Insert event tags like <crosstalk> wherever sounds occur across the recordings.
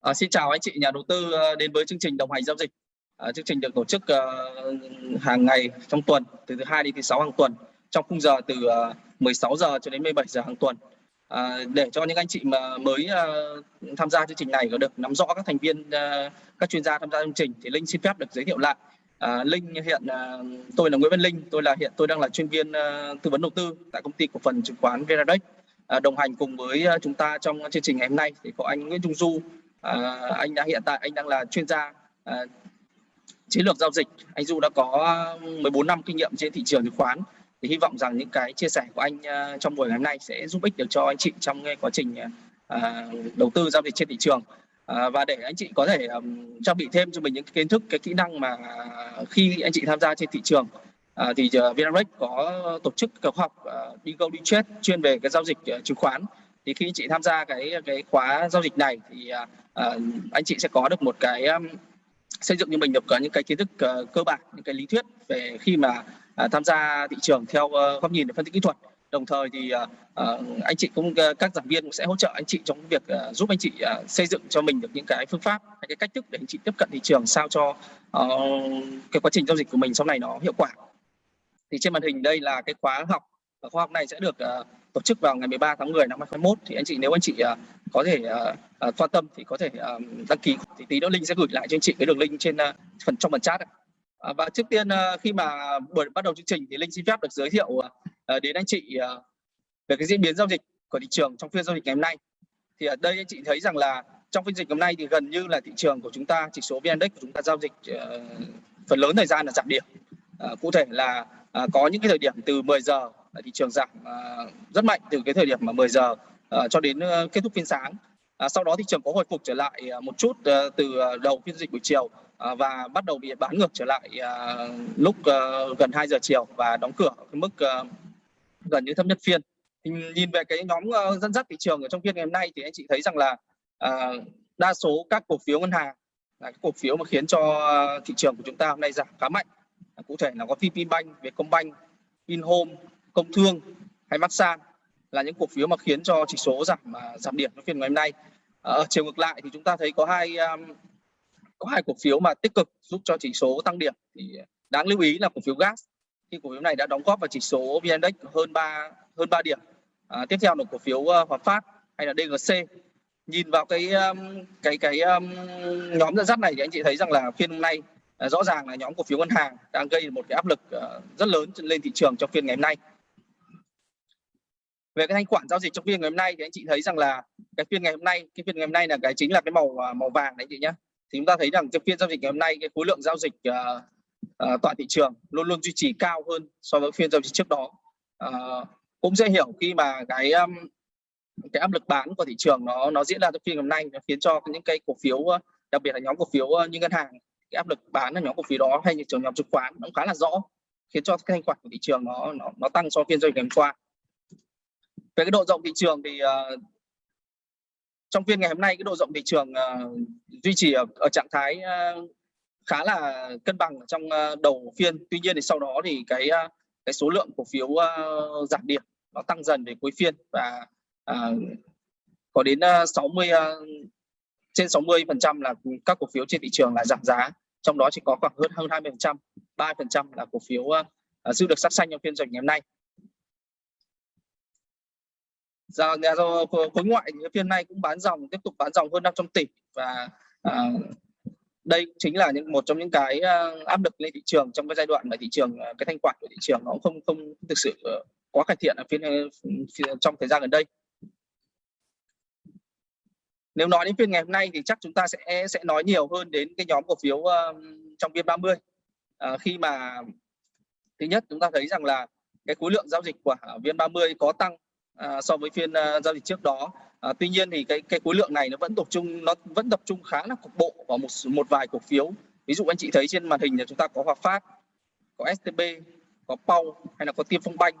À, xin chào anh chị nhà đầu tư ờ, đến với chương trình đồng hành giao dịch. À, chương trình được tổ chức uh, hàng ngày trong tuần từ thứ hai đến thứ sáu hàng tuần trong khung giờ từ uh, 16 giờ cho đến 17 giờ hàng tuần. À, để cho những anh chị mà mới uh, tham gia chương trình này có được nắm rõ các thành viên uh, các chuyên gia tham gia chương trình thì Linh xin phép được giới thiệu lại. À, Linh hiện uh, tôi là Nguyễn Văn Linh, tôi là hiện tôi đang là chuyên viên uh, tư vấn đầu tư tại công ty cổ phần chứng khoán Veradex. À, đồng hành cùng với chúng ta trong chương trình ngày hôm nay thì có anh Nguyễn Trung Du à, anh đang hiện tại anh đang là chuyên gia à, chiến lược giao dịch. Anh Du đã có ờ, 14 năm kinh nghiệm trên thị trường chứng khoán. Thì hy vọng rằng những cái chia sẻ của anh uh, trong buổi ngày hôm nay sẽ giúp ích được cho anh chị trong quá trình uh, đầu tư giao dịch trên thị trường. Uh, và để anh chị có thể um, trang bị thêm cho mình những kiến thức cái kỹ năng mà khi anh chị tham gia trên thị trường. Uh, thì uh, Vinarex có tổ chức các học uh, đi go đi chết chuyên về cái giao dịch uh, chứng khoán thì khi anh chị tham gia cái cái khóa giao dịch này thì uh, anh chị sẽ có được một cái um, xây dựng như mình được những cái kiến thức uh, cơ bản những cái lý thuyết về khi mà uh, tham gia thị trường theo uh, góc nhìn để phân tích kỹ thuật. Đồng thời thì uh, uh, anh chị cũng uh, các giảng viên cũng sẽ hỗ trợ anh chị trong việc uh, giúp anh chị uh, xây dựng cho mình được những cái phương pháp hay cái cách thức để anh chị tiếp cận thị trường sao cho uh, cái quá trình giao dịch của mình sau này nó hiệu quả. Thì trên màn hình đây là cái khóa học và khóa học này sẽ được uh, tổ chức vào ngày 13 tháng 10 năm 2021 thì anh chị nếu anh chị uh, có thể uh, uh, quan tâm thì có thể uh, đăng ký thì tí nữa linh sẽ gửi lại cho anh chị cái đường link trên uh, phần trong phần chat uh, và trước tiên uh, khi mà buổi bắt đầu chương trình thì linh xin phép được giới thiệu uh, đến anh chị uh, về cái diễn biến giao dịch của thị trường trong phiên giao dịch ngày hôm nay. Thì ở đây anh chị thấy rằng là trong phiên dịch hôm nay thì gần như là thị trường của chúng ta chỉ số vn index của chúng ta giao dịch uh, phần lớn thời gian là giảm điểm. Uh, cụ thể là à, có những cái thời điểm từ 10 giờ thị trường giảm à, rất mạnh từ cái thời điểm mà 10 giờ à, cho đến à, kết thúc phiên sáng À, sau đó thị trường có hồi phục trở lại à, một chút à, từ đầu phiên dịch buổi chiều à, và bắt đầu bị bán ngược trở lại à, lúc à, gần 2 giờ chiều và đóng cửa ở cái mức à, gần như thấp nhất phiên. Thì nhìn về cái nhóm uh, dẫn dắt thị trường ở trong phiên ngày hôm nay thì anh chị thấy rằng là à, đa số các cổ phiếu ngân hàng là cái cổ phiếu mà khiến cho thị trường của chúng ta hôm nay giảm khá mạnh. Cụ thể là có VPBank, Vietcombank, Vinhome, Công Thương hay Masan là những cổ phiếu mà khiến cho chỉ số giảm à, giảm điểm trong phiên ngày hôm nay. Ờ, ở chiều ngược lại thì chúng ta thấy có hai um, có hai cổ phiếu mà tích cực giúp cho chỉ số tăng điểm thì đáng lưu ý là cổ phiếu gas khi cổ phiếu này đã đóng góp vào chỉ số VN Index hơn 3 hơn 3 điểm. À, tiếp theo là cổ phiếu uh, Hòa Phát hay là DGC. Nhìn vào cái um, cái cái um, nhóm dẫn dắt này thì anh chị thấy rằng là phiên hôm nay Ờ, rõ ràng là nhóm cổ phiếu ngân hàng đang gây một cái áp lực ờ, rất lớn lên thị trường trong phiên ngày hôm nay. Về cái thanh khoản giao dịch trong phiên ngày hôm nay thì anh chị thấy rằng là cái phiên ngày hôm nay cái phiên ngày hôm nay là cái chính là cái màu ờ, màu vàng đấy anh chị nhé thì chúng ta thấy rằng trong phiên giao dịch ngày hôm nay cái khối lượng giao dịch uh, uh, toàn thị trường luôn luôn duy trì cao hơn so với phiên giao dịch trước đó. Uh, cũng dễ hiểu khi mà cái um, cái áp lực bán của thị trường nó nó diễn ra trong phiên ngày hôm nay nó khiến cho những cái cổ phiếu đặc biệt là nhóm cổ phiếu như ngân hàng cái áp lực bán ở nhóm cổ phiếu đó hay như trường nhóm chứng khoán nó cũng khá là rõ khiến cho cái thanh khoản của thị trường nó nó, nó tăng so phiên giao dịch ngày hôm qua. Về cái độ rộng thị trường thì uh, trong phiên ngày hôm nay cái độ rộng thị trường uh, duy trì ở, ở trạng thái uh, khá là cân bằng trong uh, đầu phiên. Tuy nhiên thì sau đó thì cái uh, cái số lượng cổ phiếu uh, giảm điểm nó tăng dần về cuối phiên và uh, có đến uh, 60 uh, trên 60 phần trăm là các cổ phiếu trên thị trường là giảm giá. Trong đó chỉ có khoảng hơn hơn 20 phần trăm 3 phần trăm là cổ phiếu uh, giữ được sắc xanh trong phiên giao dịch ngày hôm nay. Giờ nhà do khối ngoại thì phiên nay cũng bán dòng tiếp tục bán dòng hơn 500 tỷ và à, đây chính là những một trong những cái ờ, áp lực lên thị trường trong cái giai đoạn mà thị trường cái thanh khoản của thị trường nó không không thực sự quá cải thiện ở phiên, phiên trong thời gian gần đây nếu nói đến phiên ngày hôm nay thì chắc chúng ta sẽ sẽ nói nhiều hơn đến cái nhóm cổ phiếu uh, trong viên 30 uh, ờ, khi mà thứ nhất chúng ta thấy rằng là cái khối lượng giao dịch của ờ, viên 30 có tăng uh, so với phiên uh, giao dịch trước đó. Uh, tuy nhiên thì cái cái khối lượng này nó vẫn tập trung nó vẫn tập trung khá là cục bộ vào một một vài cổ phiếu. Ví dụ anh chị thấy trên màn hình là chúng ta có Hòa Phát có STB có Pau hay là có Tiên Phong Banh.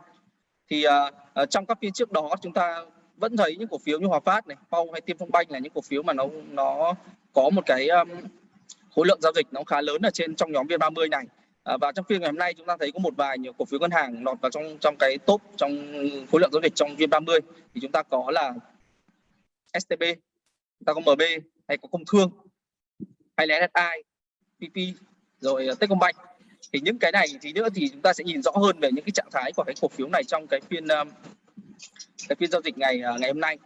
Thì uh, trong các phiên trước đó chúng ta vẫn thấy những cổ phiếu như Hòa Phát này, Pau hay Tiêm Phong Banh là những cổ phiếu mà nó nó có một cái um, khối lượng giao dịch nó khá lớn ở trên trong nhóm VN30 này. À, và trong phiên ngày hôm nay chúng ta thấy có một vài nhiều cổ phiếu ngân hàng lọt vào trong trong cái top trong khối lượng giao dịch trong vn 30 thì chúng ta có là STB chúng ta có MB hay có công thương hay là SSI PP rồi à, Techcombank. Thì những cái này thì nữa thì chúng ta sẽ nhìn rõ hơn về những cái trạng thái của cái cổ phiếu này trong cái phiên um, cái phiên giao dịch ngày à, ngày hôm nay.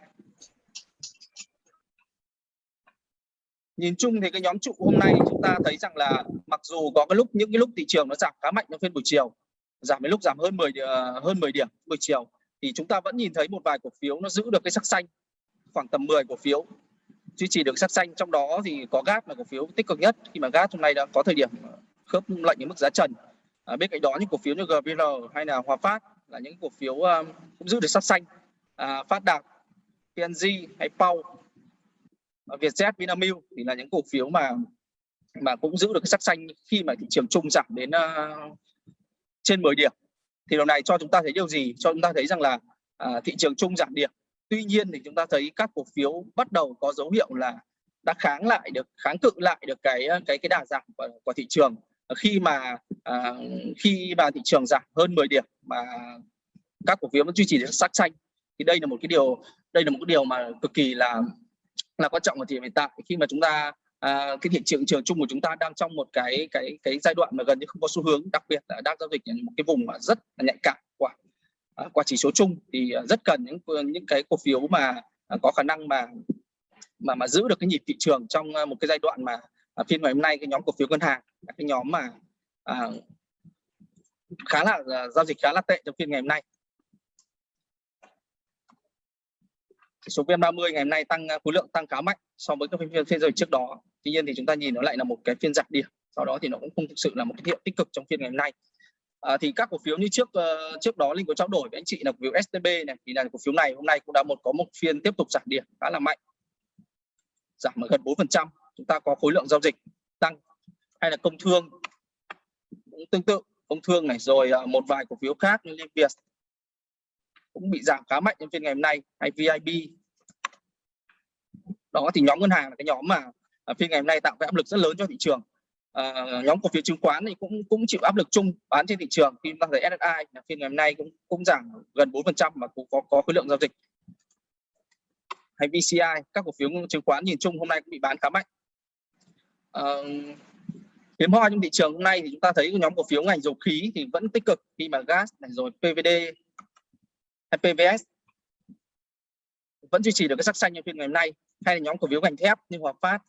Nhìn chung thì cái nhóm trụ hôm nay chúng ta thấy rằng là mặc dù có cái lúc những cái lúc thị trường nó giảm khá mạnh trong phiên buổi chiều giảm đến lúc giảm hơn 10 à, hơn 10 điểm buổi chiều thì chúng ta vẫn nhìn thấy một vài cổ phiếu nó giữ được cái sắc xanh khoảng tầm 10 cổ phiếu. Duy trì được sắc xanh trong đó thì có gas là cổ phiếu tích cực nhất khi mà gas hôm nay đã có thời điểm khớp lệnh ở mức giá trần. À, bên cạnh đó những cổ phiếu như GVR hay là Hòa Phát là những cổ phiếu um, cũng giữ được sắc xanh à, Phát Đạt PNG hay Pau à, Vietjet Vinamilk thì là những cổ phiếu mà mà cũng giữ được cái sắc xanh khi mà thị trường chung giảm đến uh, trên 10 điểm. Thì điều này cho chúng ta thấy điều gì? Cho chúng ta thấy rằng là uh, thị trường chung giảm điểm. Tuy nhiên thì chúng ta thấy các cổ phiếu bắt đầu có dấu hiệu là đã kháng lại được kháng cự lại được cái cái cái đà giảm của, của thị trường. Khi mà uh, khi mà thị trường giảm hơn 10 điểm mà các cổ phiếu vẫn duy trì được sắc xanh thì đây là một cái điều đây là một cái điều mà cực kỳ là là quan trọng ở thời điểm hiện tại khi mà chúng ta à, cái thị trường trường chung của chúng ta đang trong một cái cái cái giai đoạn mà gần như không có xu hướng đặc biệt là đang giao dịch ở một cái vùng mà rất là nhạy cảm của à, qua chỉ số chung thì à, rất cần những những cái cổ phiếu mà à, có khả năng mà mà mà giữ được cái nhịp thị trường trong à, một cái giai đoạn mà à, phiên ngày hôm nay cái nhóm cổ phiếu ngân hàng là cái nhóm mà à, khá là à, giao dịch khá là tệ trong phiên ngày hôm nay. Số VN30 ngày hôm nay tăng à, khối lượng tăng khá mạnh so với các phiên phiên giao dịch trước đó. Tuy nhiên thì chúng ta nhìn nó lại là một cái phiên giảm điểm. Sau đó thì nó cũng không thực sự là một cái hiệu tích cực trong phiên ngày hôm nay. À, thì các cổ phiếu như trước uh, trước đó linh có trao đổi với anh chị là cổ phiếu STB này thì là cổ phiếu này hôm nay cũng đã một có một phiên tiếp tục giảm điểm khá là mạnh giảm ở gần 4% chúng ta có khối lượng giao dịch tăng hay là công thương cũng tương tự công thương này rồi uh, một vài cổ phiếu khác như Liên Việt cũng bị giảm khá mạnh trong phiên ngày hôm nay hay VIB đó thì nhóm ngân hàng là cái nhóm mà à, phiên ngày hôm nay tạo cái áp lực rất lớn cho thị trường. À, nhóm cổ phiếu chứng khoán thì cũng cũng chịu áp lực chung bán trên thị trường. Khi ta thấy SSI là phiên ngày hôm nay cũng cũng giảm gần 4 phần trăm mà cũng có có khối lượng giao dịch. Hay VCI các cổ phiếu chứng khoán nhìn chung hôm nay cũng bị bán khá mạnh. À, hiếm hoi trong thị trường hôm nay thì chúng ta thấy nhóm cổ phiếu ngành dầu khí thì vẫn tích cực. Khi mà gas này rồi PVD HPVS PVS vẫn duy trì được cái sắc xanh như phiên ngày hôm nay hay là nhóm cổ phiếu ngành thép như Hòa Phát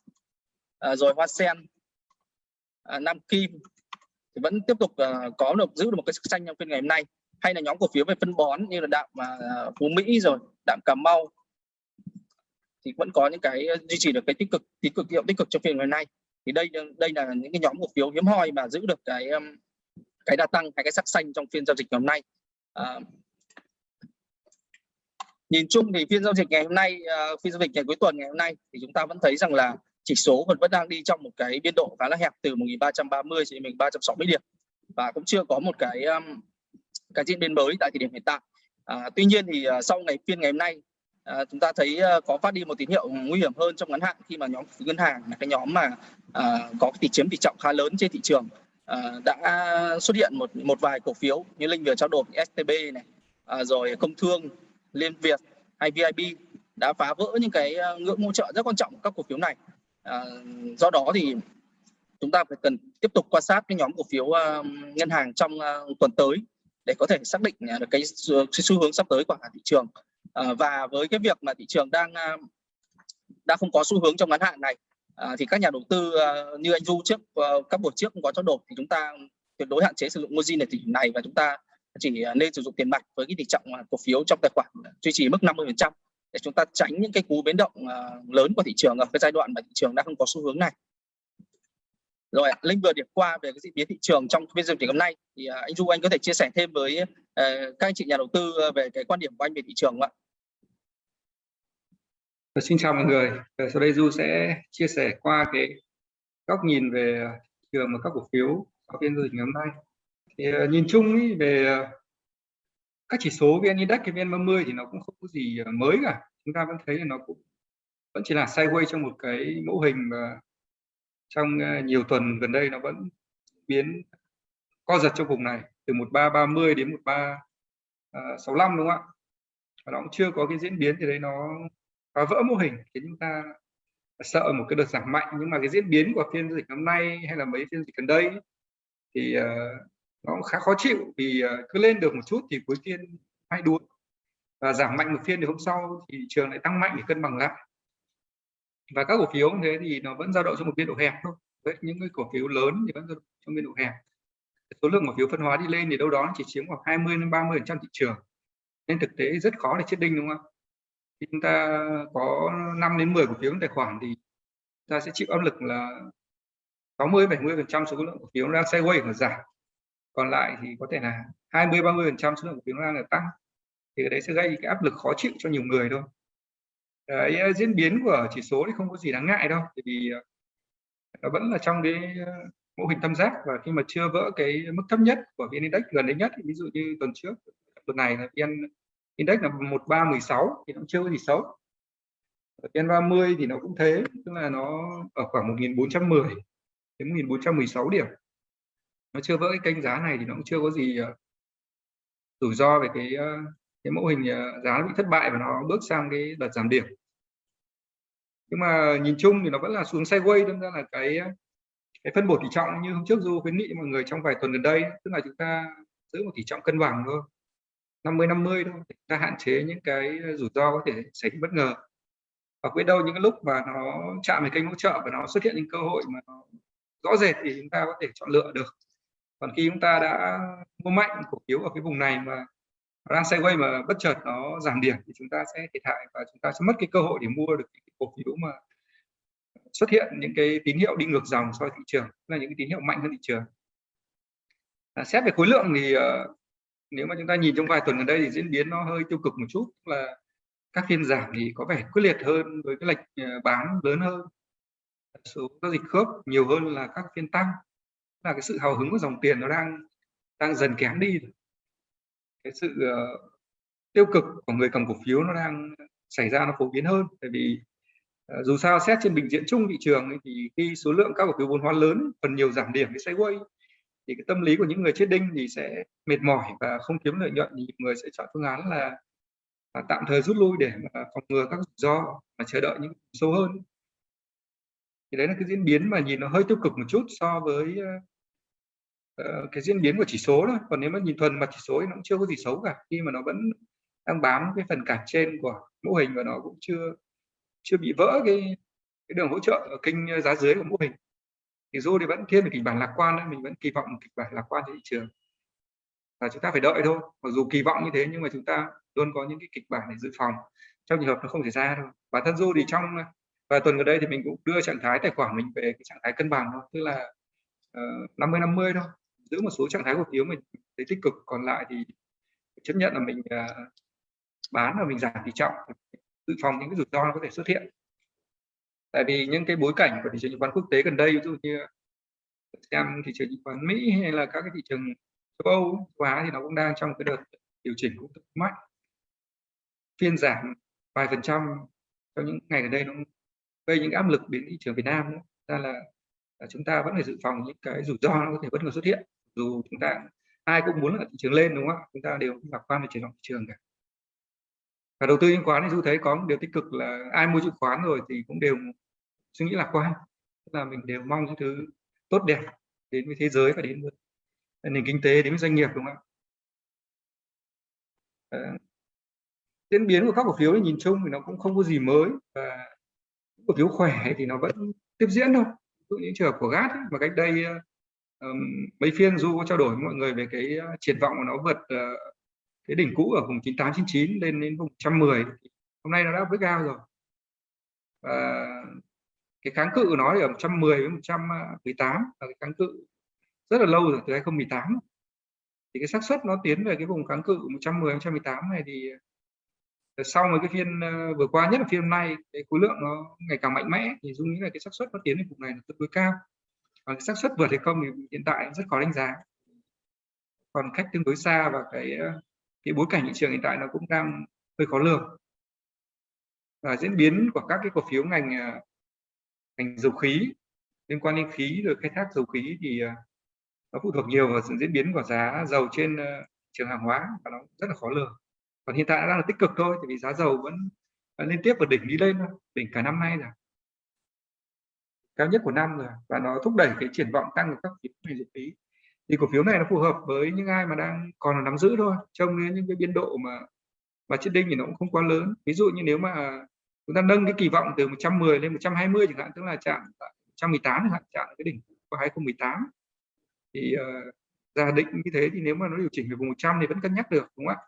à, rồi Hoa Sen à, Nam Kim thì vẫn tiếp tục à, có được giữ được một cái sắc xanh trong phiên ngày hôm nay. Hay là nhóm cổ phiếu về phân bón như là đạm à, Phú Mỹ rồi đạm Cà Mau thì vẫn có những cái duy trì được cái tích cực tích cực hiệu tích cực trong phiên ngày hôm nay. Thì đây đây là những cái nhóm cổ phiếu hiếm hoi mà giữ được cái um, cái đa tăng hay cái sắc xanh trong phiên giao dịch ngày hôm nay. À, nhìn chung thì phiên giao dịch ngày hôm nay uh, phiên giao dịch ngày cuối tuần ngày hôm nay thì chúng ta vẫn thấy rằng là chỉ số vẫn vẫn đang đi trong một cái biên độ khá là hẹp từ 1330 đến 1360 điểm và cũng chưa có một cái um, cái diễn biến mới tại thời điểm hiện tại. À, tuy nhiên thì uh, sau ngày phiên ngày hôm nay à, chúng ta thấy uh, có phát đi một tín hiệu nguy hiểm hơn trong ngắn hạn khi mà nhóm ngân hàng là cái nhóm mà uh, có tỷ chiếm tỷ trọng khá lớn trên thị trường uh, đã xuất hiện một một vài cổ phiếu như linh vừa trao đổi STB này uh, rồi công thương Liên Việt hay VIB đã phá vỡ những cái ờ, ngưỡng hỗ trợ rất quan trọng của các cổ phiếu này. À, do đó thì chúng ta phải cần tiếp tục quan sát cái nhóm cổ phiếu uh, ngân hàng trong uh, tuần tới để có thể xác định được cái, xu hướng sắp tới của thị trường. À, và với cái việc mà thị trường đang đã không có xu hướng trong ngắn hạn này à, thì các nhà đầu tư như anh Du trước các buổi trước cũng có trao đổi thì chúng ta tuyệt đối hạn chế sử dụng margin ở thời điểm này và chúng ta chỉ à, nên sử dụng tiền mặt với cái tỷ trọng à, cổ phiếu trong tài khoản duy trì mức 50% để chúng ta tránh những cái cú biến động à, lớn của thị trường ở cái giai đoạn mà thị trường đang không có xu hướng này. Rồi, Linh vừa điểm qua về cái diễn biến thị trường trong phiên giao dịch hôm nay thì anh Du anh có thể chia sẻ thêm với các anh chị nhà đầu tư về cái quan điểm của anh về thị trường không ạ? Dạ, xin chào mọi người. Dạ, sau đây Du sẽ chia sẻ qua cái góc nhìn về thị trường và các cổ phiếu sau phiên giao dịch ngày hôm nay thì uh, nhìn chung ý, về uh, các chỉ số vn index cái vn 30 thì nó cũng không có gì ờ, mới cả. Chúng ta vẫn thấy là nó cũng vẫn chỉ là sideways trong một cái mẫu hình mà trong nhiều tuần gần đây nó vẫn biến co giật trong vùng này từ 1330 đến 1365 đúng không ạ? Và nó cũng chưa có cái diễn biến thì đấy nó phá vỡ mô hình khiến chúng ta sợ một cái đợt giảm mạnh. Nhưng mà cái diễn biến của phiên dịch năm nay hay là mấy phiên dịch gần đây thì uh, nó cũng khá khó chịu vì ờ, cứ lên được một chút thì cuối phiên hay đuối và giảm mạnh một phiên thì hôm sau thì trường lại tăng mạnh để cân bằng lại. Và các cổ phiếu như thế thì nó vẫn dao động trong một biên độ hẹp thôi. Đấy, những cái cổ phiếu lớn thì vẫn trong biên độ hẹp. Số lượng cổ phiếu phân hóa đi lên thì đâu đó chỉ chiếm khoảng 20 đến 30 phần trăm thị trường. Nên thực tế rất khó để chết đinh đúng không khi chúng ta có 5 đến 10 cổ phiếu trong tài khoản thì ta sẽ chịu áp lực là 60 70 phần trăm số lượng cổ phiếu đang sideways và giảm còn lại thì có thể là 20 30 phần trăm số lượng cổ phiếu đang được tăng. Thì cái đấy sẽ gây cái áp lực khó chịu cho nhiều người thôi. Cái ờ, diễn biến của chỉ số thì không có gì đáng ngại đâu. Vì ờ, nó vẫn là trong cái ờ, mô hình tam giác. Và khi mà chưa vỡ cái mức thấp nhất của vn index, gần đây nhất ví dụ như tuần trước, tuần này là vn index là 1316 thì nó chưa có gì xấu. Vn 30 thì nó cũng thế, tức là nó ở khoảng 1410 đến 1416 điểm nó chưa vỡ cái kênh giá này thì nó cũng chưa có gì ờ, rủi ro về cái ờ, cái mẫu hình ờ, giá bị thất bại và nó bước sang cái đợt giảm điểm. Nhưng mà nhìn chung thì nó vẫn là xuống sideways, đâm ra là cái cái phân bổ tỷ trọng như hôm trước du khuyến nghị mọi người trong vài tuần gần đây, tức là chúng ta giữ một tỷ trọng cân bằng thôi. 50 50 thôi chúng ta hạn chế những cái rủi ro có thể xảy ra bất ngờ. Và biết đâu những cái lúc mà nó chạm về kênh hỗ trợ và nó xuất hiện những cơ hội mà nó rõ rệt thì chúng ta có thể chọn lựa được còn khi chúng ta đã mua mạnh cổ phiếu ở cái vùng này mà đang sideways mà bất chợt nó giảm điểm thì chúng ta sẽ thiệt hại và chúng ta sẽ mất cái cơ hội để mua được cái cổ phiếu mà xuất hiện những cái tín hiệu đi ngược dòng so với thị trường là những cái tín hiệu mạnh hơn thị trường. À, xét về khối lượng thì uh, nếu mà chúng ta nhìn trong vài tuần gần đây thì diễn biến nó hơi tiêu cực một chút là các phiên giảm thì có vẻ quyết liệt hơn với cái lệch ờ, bán lớn hơn. Số giao dịch khớp nhiều hơn là các phiên tăng là cái sự hào hứng của dòng tiền nó đang đang dần kém đi cái sự uh, tiêu cực của người cầm cổ phiếu nó đang xảy ra nó phổ biến hơn. Tại vì uh, dù sao xét trên bình diện chung thị trường ấy, thì khi số lượng các cổ phiếu vốn hóa lớn phần nhiều giảm điểm cái sideways thì cái tâm lý của những người chết đinh thì sẽ mệt mỏi và không kiếm lợi nhuận thì người sẽ chọn phương án là, là tạm thời rút lui để mà phòng ngừa các rủi ro và chờ đợi những sâu hơn. Thì đấy là cái diễn biến mà nhìn nó hơi tiêu cực một chút so với ờ, Ờ, cái diễn biến của chỉ số thôi. Còn nếu mà nhìn thuần mặt chỉ số thì nó cũng chưa có gì xấu cả. Khi mà nó vẫn đang bám cái phần cản trên của mô hình và nó cũng chưa chưa bị vỡ cái cái đường hỗ trợ ở kênh giá dưới của mô hình. Thì dù thì vẫn thiên về kịch bản lạc quan đấy. Mình vẫn kỳ vọng kịch bản lạc quan trên thị trường. Và chúng ta phải đợi thôi. Mặc dù kỳ vọng như thế nhưng mà chúng ta luôn có những cái kịch bản để dự phòng. Trong trường hợp nó không xảy ra thôi. Bản thân du thì trong vài tuần gần đây thì mình cũng đưa trạng thái tài khoản mình về cái trạng thái cân bằng thôi. Tức là uh, 50 50 thôi giữ một số trạng thái cổ phiếu mình thấy tích cực. Còn lại thì chấp nhận là mình uh, bán và mình giảm tỷ trọng dự phòng những cái rủi ro có thể xuất hiện. Tại vì những cái bối cảnh của thị trường chứng khoán quốc tế gần đây ví dụ như xem thị trường chứng khoán Mỹ hay là các cái thị trường châu Âu châu Á thì nó cũng đang trong cái đợt điều chỉnh cũng mạnh. Phiên giảm vài phần trăm trong những ngày gần đây nó gây những áp lực đến thị trường Việt Nam nữa. ra là, là chúng ta vẫn phải dự phòng những cái rủi ro nó có thể bất ngờ xuất hiện dù chúng ta ai cũng muốn là thị trường lên đúng không ạ? Chúng ta đều lạc quan về triển vọng thị trường cả. Và đầu tư chứng khoán thì du thấy có một điều tích cực là ai mua chứng khoán rồi thì cũng đều suy nghĩ lạc quan. Tức là mình đều mong những thứ tốt đẹp đến với thế giới và đến với nền kinh tế đến với doanh nghiệp đúng không ạ? Ờ, diễn biến của các cổ phiếu thì nhìn chung thì nó cũng không có gì mới và cổ phiếu khỏe thì nó vẫn tiếp diễn thôi. Những dụ trường hợp của GAT ấy, mà cách đây ờ, mấy phiên du có trao đổi với mọi người về cái ờ, triển vọng của nó vượt uh, cái đỉnh cũ ở vùng 9899 lên đến vùng 110 hôm nay nó đã với cao rồi. Và cái kháng cự của nó thì ở 110 với 118 là cái kháng cự rất là lâu rồi từ 2018 thì cái xác suất nó tiến về cái vùng kháng cự 110 118 này thì ờ, sau mấy cái phiên vừa qua nhất là phiên hôm nay cái khối lượng nó ngày càng mạnh mẽ thì dung nghĩ là cái xác suất nó tiến đến vùng này là tương đối cao còn xác suất vượt hay không thì hiện tại rất khó đánh giá. Còn cách tương đối xa và cái ờ, cái bối cảnh thị trường hiện tại nó cũng đang hơi khó lường. Và diễn biến của các cái cổ phiếu ngành ờ, ngành dầu khí, liên quan đến khí rồi khai thác dầu khí thì ờ, nó phụ thuộc nhiều vào sự diễn biến của giá dầu trên trường hàng hóa và nó rất là khó lường. Còn hiện tại nó đang là tích cực thôi thì vì giá dầu vẫn liên tiếp vượt đỉnh đi lên đỉnh cả năm nay rồi cao nhất của năm rồi và nó thúc đẩy cái triển vọng tăng của các phiếu này dịch phí. Thì cổ phiếu này nó phù hợp với những ai mà đang còn là nắm giữ thôi trông đến những cái biên độ mà mà chết đinh thì nó cũng không quá lớn. Ví dụ như nếu mà chúng ta nâng cái kỳ vọng từ 110 lên 120 chẳng hạn tức là chạm 118 chẳng hạn chạm cái đỉnh của 2018 thì uh, giả định như thế thì nếu mà nó điều chỉnh về vùng 100 thì vẫn cân nhắc được đúng không ạ?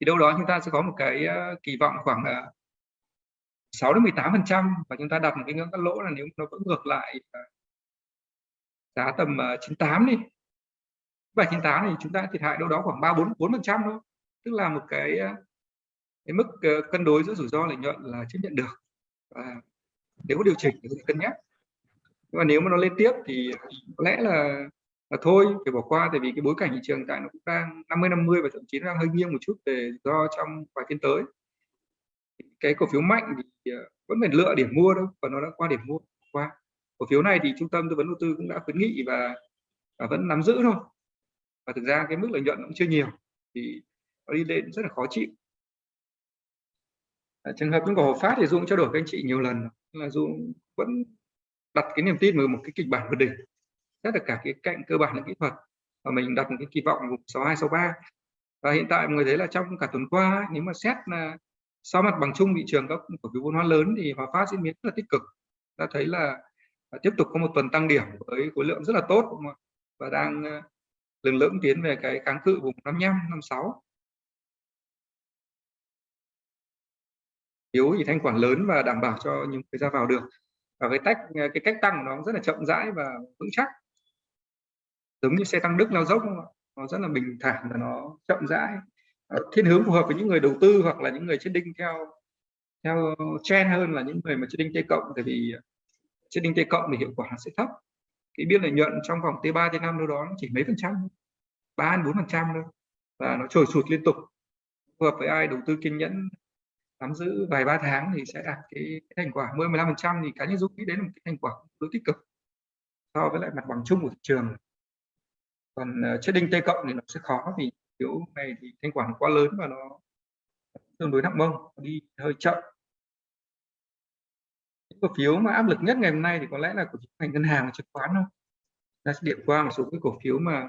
Thì đâu đó chúng ta sẽ có một cái uh, kỳ vọng khoảng uh, 6 đến 18 phần trăm và chúng ta đặt một cái ngưỡng cắt lỗ là nếu nó vẫn ngược lại à, giá tầm à, 98 đi. 798 thì chúng ta thiệt hại đâu đó khoảng 3 4 4 phần trăm thôi. Tức là một cái à, cái mức ờ, cân đối giữa rủi ro lợi nhuận là chấp nhận được. Và nếu có điều chỉnh thì cân nhắc. Nhưng mà nếu mà nó lên tiếp thì có lẽ là là thôi, phải bỏ qua. Tại vì cái bối cảnh thị trường tại nó cũng đang 50 50 và thậm chí nó đang hơi nghiêng một chút về do trong vài phiên tới cái cổ phiếu mạnh thì ờ, vẫn phải lựa điểm mua đâu và nó đã qua điểm mua qua. Cổ phiếu này thì trung tâm tư vấn đầu tư cũng đã khuyến nghị và, và vẫn nắm giữ thôi. Và thực ra cái mức lợi nhuận cũng chưa nhiều thì nó đi lên rất là khó chịu. À, trường hợp những cổ phát thì Dung trao đổi với anh chị nhiều lần là Dung vẫn đặt cái niềm tin vào một cái kịch bản vượt đỉnh rất là cả cái cạnh cơ bản là kỹ thuật và mình đặt một cái kỳ vọng vùng 62 63 và hiện tại mọi người thấy là trong cả tuần qua nếu mà xét là sau mặt bằng chung thị trường các cổ phiếu vốn hóa lớn thì Hòa Phát diễn biến rất là tích cực. Ta thấy là à, tiếp tục có một tuần tăng điểm với khối lượng rất là tốt và đang ờ, lừng lững tiến về cái kháng cự vùng 55 56 yếu thì thanh khoản lớn và đảm bảo cho những người ra vào được. Và cái tách ờ, cái cách tăng của nó rất là chậm rãi và vững chắc. Giống như xe tăng đức lao dốc không ạ? Nó rất là bình thản và nó chậm rãi. Ờ, thiên hướng phù hợp với những người đầu tư hoặc là những người chết đinh theo theo trend hơn là những người mà chết đinh t cộng tại vì ờ, chết đinh t cộng thì hiệu quả sẽ thấp. Cái biên lợi nhuận trong vòng t 3 t 5 đâu đó chỉ mấy phần trăm ba bốn phần trăm thôi và nó trồi sụt liên tục. Phù hợp với ai đầu tư kiên nhẫn nắm giữ vài ba tháng thì sẽ đạt cái, cái thành quả 10 15 phần trăm thì cá nhân Dũng nghĩ đến một cái thành quả đối tích cực so với lại mặt bằng chung của thị trường. Còn uh, chết đinh t cộng thì nó sẽ khó vì phiếu này thì thanh khoản quá lớn và nó tương đối nặng mông đi hơi chậm. Những cổ phiếu mà áp lực nhất ngày hôm nay thì có lẽ là cổ phiếu ngành ngân hàng và chứng khoán thôi. Ta sẽ điểm qua một số cái cổ phiếu mà,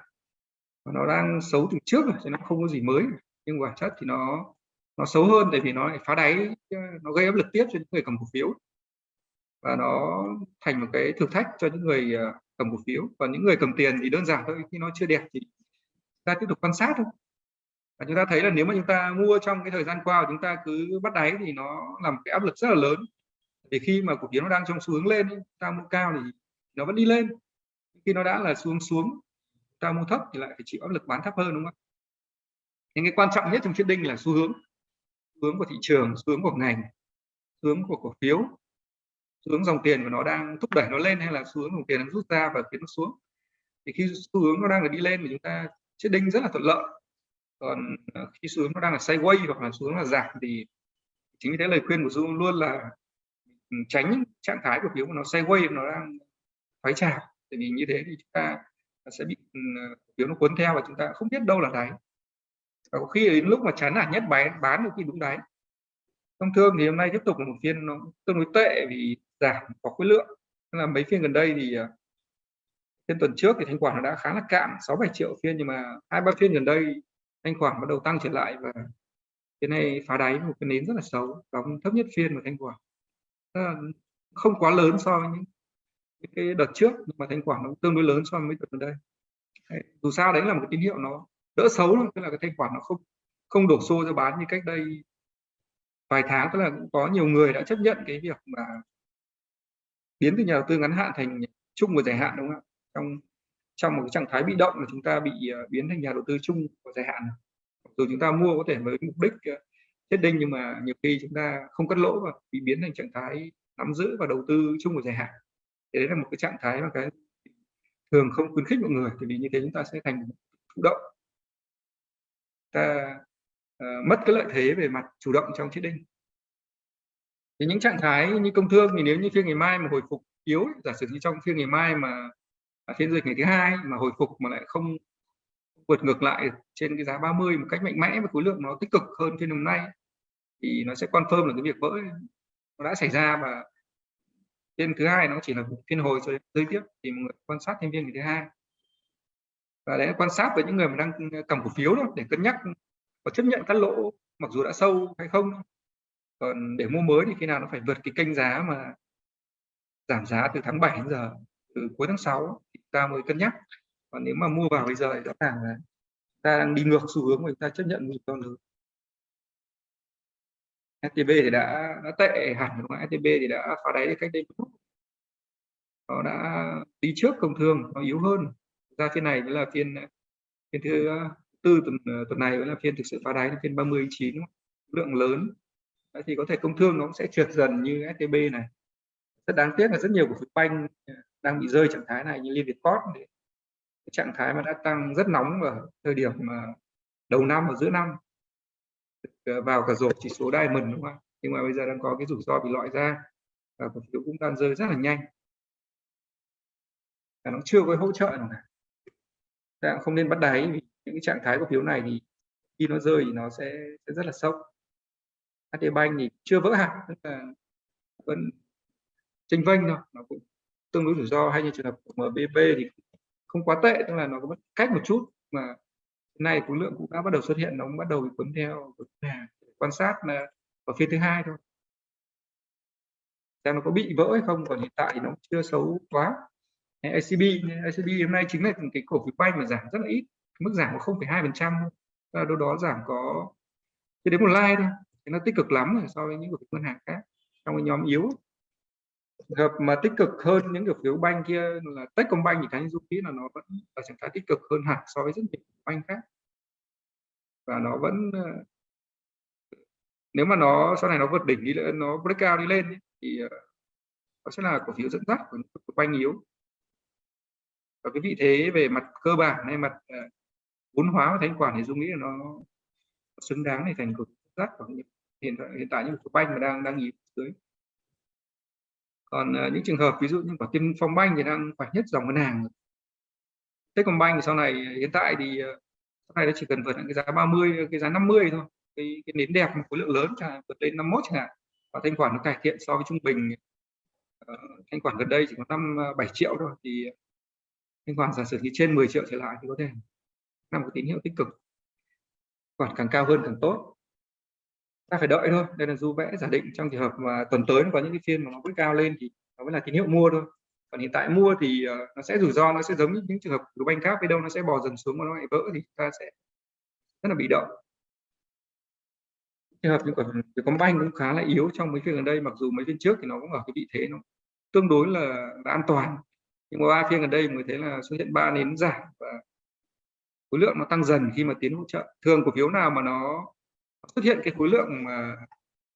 nó đang xấu từ trước rồi chứ nó không có gì mới. Nhưng bản chất thì nó nó xấu hơn tại vì nó lại phá đáy nó gây áp lực tiếp cho những người cầm cổ phiếu. Và nó thành một cái thử thách cho những người à, cầm cổ phiếu. Còn những người cầm tiền thì đơn giản thôi khi nó chưa đẹp thì ta tiếp tục quan sát thôi và chúng ta thấy là nếu mà chúng ta mua trong cái thời gian qua chúng ta cứ bắt đáy thì nó làm cái áp lực rất là lớn. Để khi mà cổ phiếu nó đang trong xu hướng lên ta mua cao thì nó vẫn đi lên. Khi nó đã là xuống xuống ta mua thấp thì lại phải chịu áp lực bán thấp hơn, đúng không những cái quan trọng nhất trong chiến đinh là xu hướng. Xu hướng của thị trường, xu hướng của ngành, xu hướng của cổ phiếu, xu hướng dòng tiền của nó đang thúc đẩy nó lên hay là xu hướng dòng tiền đang rút ra và khiến nó xuống. Thì khi xu hướng nó đang là đi lên thì chúng ta chết đinh rất là thuận lợi còn ờ, khi xu hướng nó đang là sideways hoặc là xu hướng là giảm thì chính vì thế lời khuyên của Dung luôn là tránh trạng thái của phiếu của nó sideways nó đang thoái trào. Tại vì như thế thì chúng ta sẽ bị phiếu nó cuốn theo và chúng ta không biết đâu là đáy. Và có khi đến lúc mà chán nản nhất bán bán được khi đúng đáy. Thông thường thì hôm nay tiếp tục là một phiên nó tương đối tệ vì giảm có khối lượng. Nên là mấy phiên gần đây thì à, phiên tuần trước thì thanh khoản nó đã khá là cạn 6 7 triệu phiên nhưng mà hai ba phiên gần đây thanh khoản bắt đầu tăng trở lại và cái này phá đáy một cái nến rất là xấu, đóng thấp nhất phiên của thanh khoản không quá lớn so với những cái đợt trước, nhưng mà thanh khoản nó tương đối lớn so với mấy đợt gần đây. Dù sao đấy là một cái tín hiệu nó đỡ xấu thôi, tức là cái thanh khoản nó không không đổ xô ra bán như cách đây vài tháng. Tức là cũng có nhiều người đã chấp nhận cái việc mà biến từ nhà đầu tư ngắn hạn thành chung và dài hạn, đúng không ạ? Trong trong một cái trạng thái bị động là chúng ta bị ờ, biến thành nhà đầu tư chung của dài hạn. Dù chúng ta mua có thể với mục đích ờ, chết đinh nhưng mà nhiều khi chúng ta không cắt lỗ và bị biến thành trạng thái nắm giữ và đầu tư chung của dài hạn. Thì đấy là một cái trạng thái mà cái thường không khuyến khích mọi người thì vì như thế chúng ta sẽ thành thụ động. Ta uh, mất cái lợi thế về mặt chủ động trong chết đinh. Thì những trạng thái như công thương thì nếu như phiên ngày mai mà hồi phục yếu giả sử như trong phiên ngày mai mà phiên dịch ngày thứ hai mà hồi phục mà lại không vượt ngược lại trên cái giá 30 một cách mạnh mẽ và khối lượng nó tích cực hơn phiên hôm nay, thì nó sẽ confirm là cái việc vỡ nó đã xảy ra và phiên thứ hai nó chỉ là phiên hồi rồi rơi tiếp thì mọi người quan sát thêm phiên ngày thứ hai. Và để quan sát với những người mà đang cầm cổ phiếu đó để cân nhắc có chấp nhận cắt lỗ mặc dù đã sâu hay không còn để mua mới thì khi nào nó phải vượt cái kênh giá mà giảm giá từ tháng 7 đến giờ? Từ cuối tháng 6 thì ta mới cân nhắc. Còn nếu mà mua vào bây giờ thì rõ ràng là ta đang đi ngược xu hướng mà chúng ta chấp nhận rủi ro lớn. STB thì đã đã tệ hẳn đúng không? STB thì đã phá đáy cách đây một nó đã đi trước công thương nó yếu hơn. Ra phiên này là phiên phiên thứ tư tuần tuần này là phiên thực sự phá đáy là phiên 39 lượng lớn. Đấy, thì có thể công thương nó cũng sẽ trượt dần như STB này. Rất đáng tiếc là rất nhiều cổ phiếu banh đang bị rơi trạng thái này như Liên Việt Corp trạng thái mà đã tăng rất nóng ở thời điểm mà đầu năm và giữa năm. À, vào cả rổ chỉ số Diamond đúng không nhưng mà bây giờ đang có cái rủi ro bị loại ra và cổ phiếu cũng đang rơi rất là nhanh. Và nó chưa có hỗ trợ nào cả. Ta không nên bắt đáy vì những cái trạng thái cổ phiếu này thì khi nó rơi thì nó sẽ, sẽ rất là sốc. HD Bank thì chưa vỡ hẳn tức là vẫn tranh vênh thôi nó cũng tương đối rủi ro hay như trường hợp của MBB thì không quá tệ tức là nó có cách một chút mà nay khối lượng cũng đã bắt đầu xuất hiện nó cũng bắt đầu bị cuốn theo quan sát là ở phiên thứ hai thôi. Xem nó có bị vỡ hay không còn hiện tại thì nó chưa xấu quá. ACB ACB hôm nay chính là cái cổ phiếu banh mà giảm rất là ít mức giảm có 0,2 phần trăm đâu đó giảm có chưa đến một like thôi thì nó tích cực lắm so với những cổ phiếu ngân hàng khác. Trong cái nhóm yếu hợp mà tích cực hơn những cổ phiếu banh kia là Techcombank thì Khánh Du nghĩ là nó vẫn là trạng thái tích cực hơn hẳn so với rất nhiều banh khác. Và nó vẫn ờ, nếu mà nó, sau này nó vượt đỉnh đi lên nó breakout đi lên thì ờ, nó sẽ là cổ phiếu dẫn dắt của những banh yếu. Và cái vị thế về mặt cơ bản hay mặt ờ, vốn hóa và thanh khoản thì dung nghĩ là nó xứng đáng để thành cổ phiếu dắt của hiện tại hiện tại những cổ banh mà đang đang yếu dưới còn uh, những trường hợp ví dụ như quả tiên phong banh thì đang phải nhất dòng ngân hàng Techcombank thì sau này ờ, hiện tại thì ờ, sau này nó chỉ cần vượt cái giá 30 cái giá 50 thôi. Cái, cái nến đẹp một khối lượng lớn chẳng vượt lên 51 chẳng hạn. Và thanh khoản nó cải thiện so với trung bình uh, thanh khoản gần đây chỉ có năm bảy triệu thôi thì thanh khoản giả sử như trên 10 triệu trở lại thì có thể là một tín hiệu tích cực. Khoản càng cao hơn càng tốt ta phải đợi thôi. Đây là du vẽ giả định trong trường hợp mà tuần tới có những cái phiên mà nó bước cao lên thì nó mới là tín hiệu mua thôi. Còn hiện tại mua thì uh, nó sẽ rủi ro nó sẽ giống như những trường hợp của banh khác với đâu nó sẽ bò dần xuống mà nó lại vỡ thì ta sẽ rất là bị động. Trường hợp như của banh cũng khá là yếu trong mấy phiên gần đây mặc dù mấy phiên trước thì nó cũng ở cái vị thế nó tương đối là, là an toàn. Nhưng mà ba phiên gần đây mới thấy là xuất hiện ba nến giảm và khối lượng nó tăng dần khi mà tiến hỗ trợ. Thường cổ phiếu nào mà nó xuất hiện cái khối lượng mà